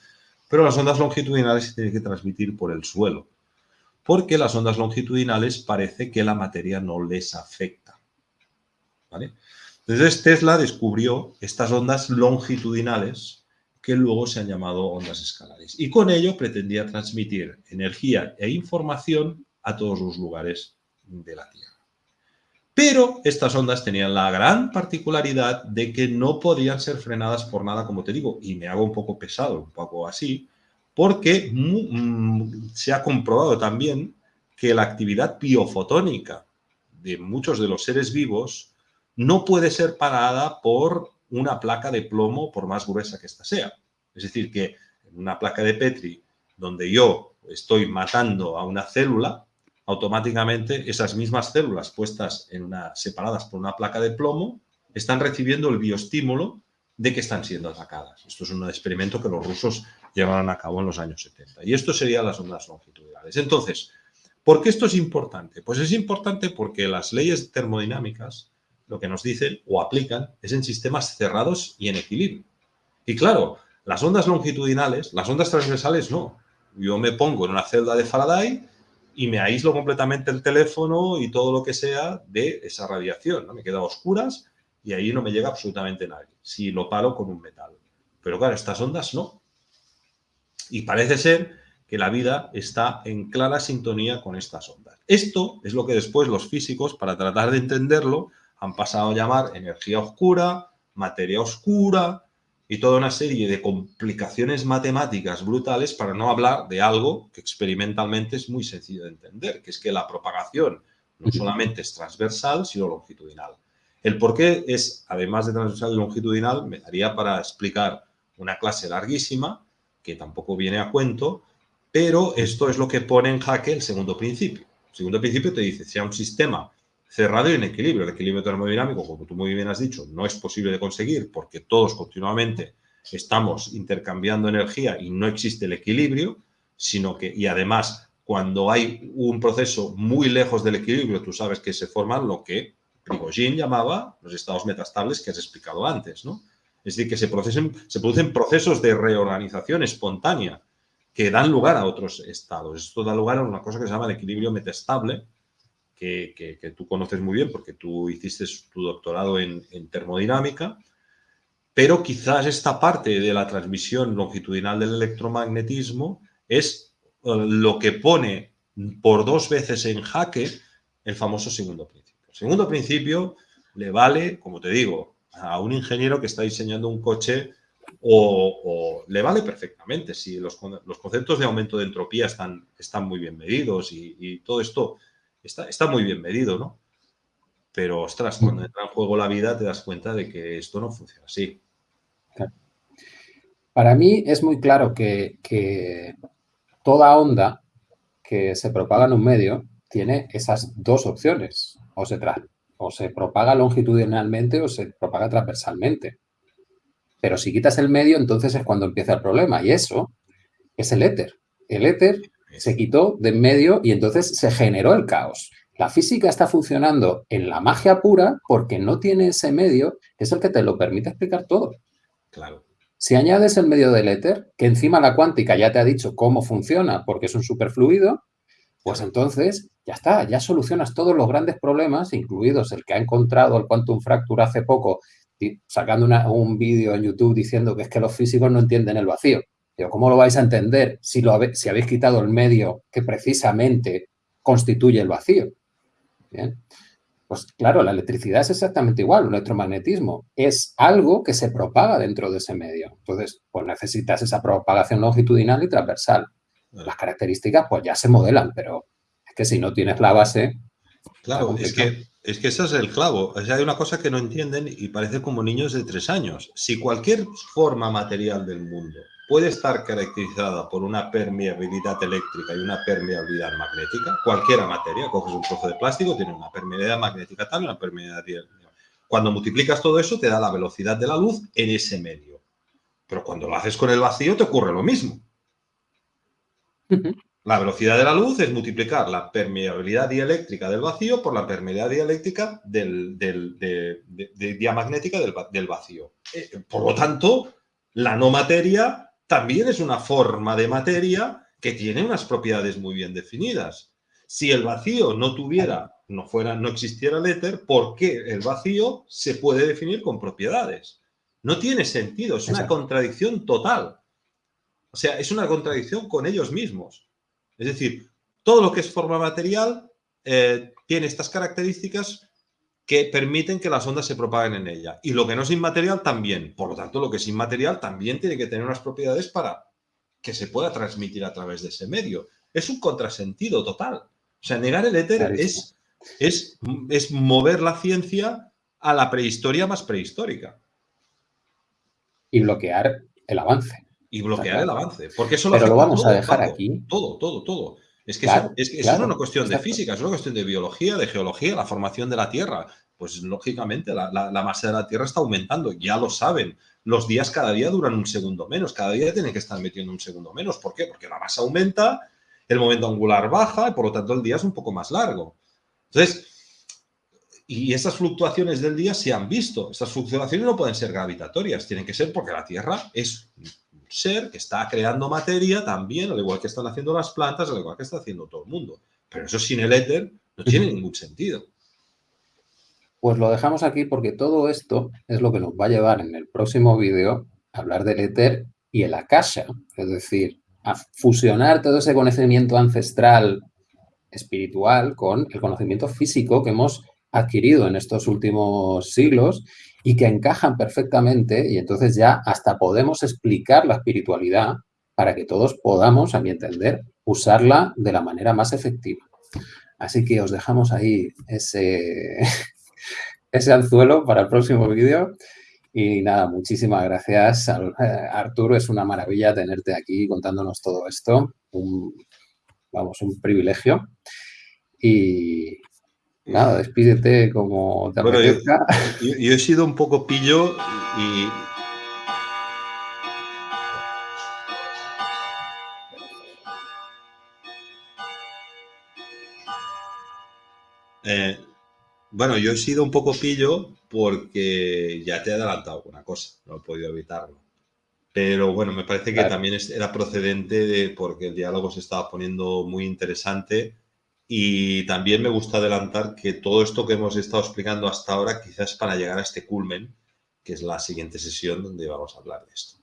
pero las ondas longitudinales se tienen que transmitir por el suelo, porque las ondas longitudinales parece que la materia no les afecta. Entonces Tesla descubrió estas ondas longitudinales que luego se han llamado ondas escalares. Y con ello pretendía transmitir energía e información a todos los lugares de la Tierra. Pero estas ondas tenían la gran particularidad de que no podían ser frenadas por nada, como te digo, y me hago un poco pesado, un poco así, porque mm, se ha comprobado también que la actividad biofotónica de muchos de los seres vivos no puede ser parada por una placa de plomo por más gruesa que ésta sea. Es decir, que una placa de Petri donde yo estoy matando a una célula, automáticamente esas mismas células puestas en una, separadas por una placa de plomo están recibiendo el bioestímulo de que están siendo atacadas. Esto es un experimento que los rusos llevaron a cabo en los años 70. Y esto serían las ondas longitudinales. Entonces, ¿por qué esto es importante? Pues es importante porque las leyes termodinámicas lo que nos dicen o aplican es en sistemas cerrados y en equilibrio. Y claro, las ondas longitudinales, las ondas transversales no. Yo me pongo en una celda de Faraday y me aíslo completamente el teléfono y todo lo que sea de esa radiación. Me queda a oscuras y ahí no me llega absolutamente nadie, si lo paro con un metal. Pero claro, estas ondas no. Y parece ser que la vida está en clara sintonía con estas ondas. Esto es lo que después los físicos, para tratar de entenderlo, han pasado a llamar energía oscura, materia oscura y toda una serie de complicaciones matemáticas brutales para no hablar de algo que experimentalmente es muy sencillo de entender, que es que la propagación no solamente es transversal, sino longitudinal. El por qué es, además de transversal y longitudinal, me daría para explicar una clase larguísima, que tampoco viene a cuento, pero esto es lo que pone en jaque el segundo principio. El segundo principio te dice, si un sistema cerrado y en equilibrio. El equilibrio termodinámico, como tú muy bien has dicho, no es posible de conseguir porque todos continuamente estamos intercambiando energía y no existe el equilibrio, sino que, y además, cuando hay un proceso muy lejos del equilibrio, tú sabes que se forman lo que Prigogine llamaba los estados metastables que has explicado antes, ¿no? Es decir, que se, se producen procesos de reorganización espontánea que dan lugar a otros estados. Esto da lugar a una cosa que se llama el equilibrio metastable, que, tú conoces muy bien porque tú hiciste tu doctorado en, termodinámica, pero quizás esta parte de la transmisión longitudinal del electromagnetismo es eh, lo que pone por dos veces en jaque el famoso segundo principio. El segundo principio le vale, como te digo, a un ingeniero que está diseñando un coche o, le vale perfectamente si los, conceptos de aumento de entropía están, están muy bien medidos y todo esto está, muy bien medido, ¿no? Pero, ostras, cuando entra en juego la vida te das cuenta de que esto no funciona así. Para mí es muy claro que, toda onda que se propaga en un medio tiene esas dos opciones. O se, o se propaga longitudinalmente o se propaga transversalmente. Pero si quitas el medio, entonces es cuando empieza el problema. Y eso es el éter. El éter se quitó de en medio y entonces se generó el caos. La física está funcionando en la magia pura porque no tiene ese medio que es el que te lo permite explicar todo. Claro. Si añades el medio del éter, que encima la cuántica ya te ha dicho cómo funciona porque es un superfluido, pues entonces ya está, ya solucionas todos los grandes problemas, incluidos el que ha encontrado el quantum fracture hace poco, sacando un vídeo en YouTube diciendo que es que los físicos no entienden el vacío. ¿Cómo lo vais a entender si, lo si habéis quitado el medio que precisamente constituye el vacío? Pues claro, la electricidad es exactamente igual, el electromagnetismo es algo que se propaga dentro de ese medio. Entonces, pues necesitas esa propagación longitudinal y transversal. Las características pues ya se modelan, pero es que si no tienes la base... Claro, es que, es que ese es el clavo. hay una cosa que no entienden y parece como niños de tres años. Si cualquier forma material del mundo puede estar caracterizada por una permeabilidad eléctrica y una permeabilidad magnética. Cualquier materia, coges un trozo de plástico, tiene una permeabilidad magnética tal y una permeabilidad Cuando multiplicas todo eso, te da la velocidad de la luz en ese medio. Pero cuando lo haces con el vacío, te ocurre lo mismo. La velocidad de la luz es multiplicar la permeabilidad dieléctrica del vacío por la permeabilidad dieléctrica del, diamagnética del, vacío. Eh, por lo tanto, la no materia también es una forma de materia que tiene unas propiedades muy bien definidas. Si el vacío no tuviera, no fuera, no existiera el éter, ¿por qué el vacío se puede definir con propiedades? No tiene sentido, es una contradicción total. O sea, es una contradicción con ellos mismos. Es decir, todo lo que es forma material eh, tiene estas características que permiten que las ondas se propaguen en ella. Y lo que no es inmaterial también. Por lo tanto, lo que es inmaterial también tiene que tener unas propiedades para que se pueda transmitir a través de ese medio. Es un contrasentido total. O sea, negar el éter es, es, es mover la ciencia a la prehistoria más prehistórica. Y bloquear el avance y bloquear el avance. Porque eso lo Pero lo vamos a dejar aquí. Todo, todo, todo. Es que, es una cuestión de física, es una cuestión de biología, de geología, la formación de la Tierra. Pues lógicamente la, masa de la Tierra está aumentando, ya lo saben. Los días cada día duran un segundo menos, cada día tienen que estar metiendo un segundo menos. ¿Por qué? Porque la masa aumenta, el momento angular baja y por lo tanto el día es un poco más largo. Entonces, y esas fluctuaciones del día se han visto. Estas fluctuaciones no pueden ser gravitatorias, tienen que ser porque la Tierra es ser que está creando materia también, al igual que están haciendo las plantas, al igual que está haciendo todo el mundo. Pero eso sin el éter no tiene ningún sentido. Pues lo dejamos aquí porque todo esto es lo que nos va a llevar en el próximo vídeo a hablar del éter y el akasha, es decir, a fusionar todo ese conocimiento ancestral espiritual con el conocimiento físico que hemos adquirido en estos últimos siglos y que encajan perfectamente y entonces ya hasta podemos explicar la espiritualidad para que todos podamos, a mi entender, usarla de la manera más efectiva. Así que os dejamos ahí ese, ese anzuelo para el próximo vídeo. Y nada, muchísimas gracias, Arturo. Es una maravilla tenerte aquí contándonos todo esto. vamos, un privilegio. Y, Nada, despídete como te bueno, yo, he sido un poco pillo y... Eh, bueno, yo he sido un poco pillo porque ya te he adelantado una cosa, no he podido evitarlo. Pero bueno, me parece que también era procedente de porque el diálogo se estaba poniendo muy interesante y también me gusta adelantar que todo esto que hemos estado explicando hasta ahora quizás para llegar a este culmen, que es la siguiente sesión donde vamos a hablar de esto.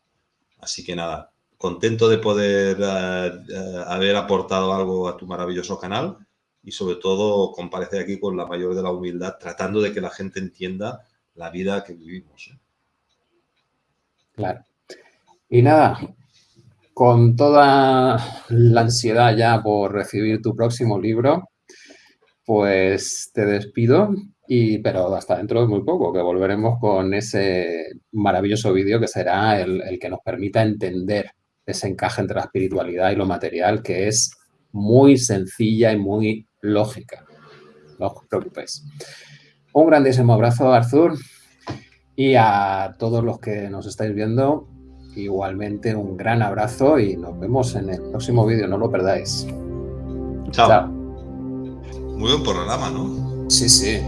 Así que nada, contento de poder eh, eh, haber aportado algo a tu maravilloso canal y sobre todo comparecer aquí con la mayor de la humildad, tratando de que la gente entienda la vida que vivimos. ¿eh? Claro. Y nada, con toda la ansiedad ya por recibir tu próximo libro, pues te despido, y, pero hasta dentro de muy poco, que volveremos con ese maravilloso vídeo que será el, que nos permita entender ese encaje entre la espiritualidad y lo material, que es muy sencilla y muy lógica. No os preocupéis. Un grandísimo abrazo, Arthur, y a todos los que nos estáis viendo, Igualmente un gran abrazo y nos vemos en el próximo vídeo, no lo perdáis. Chao. Muy buen programa, ¿no? Sí, sí.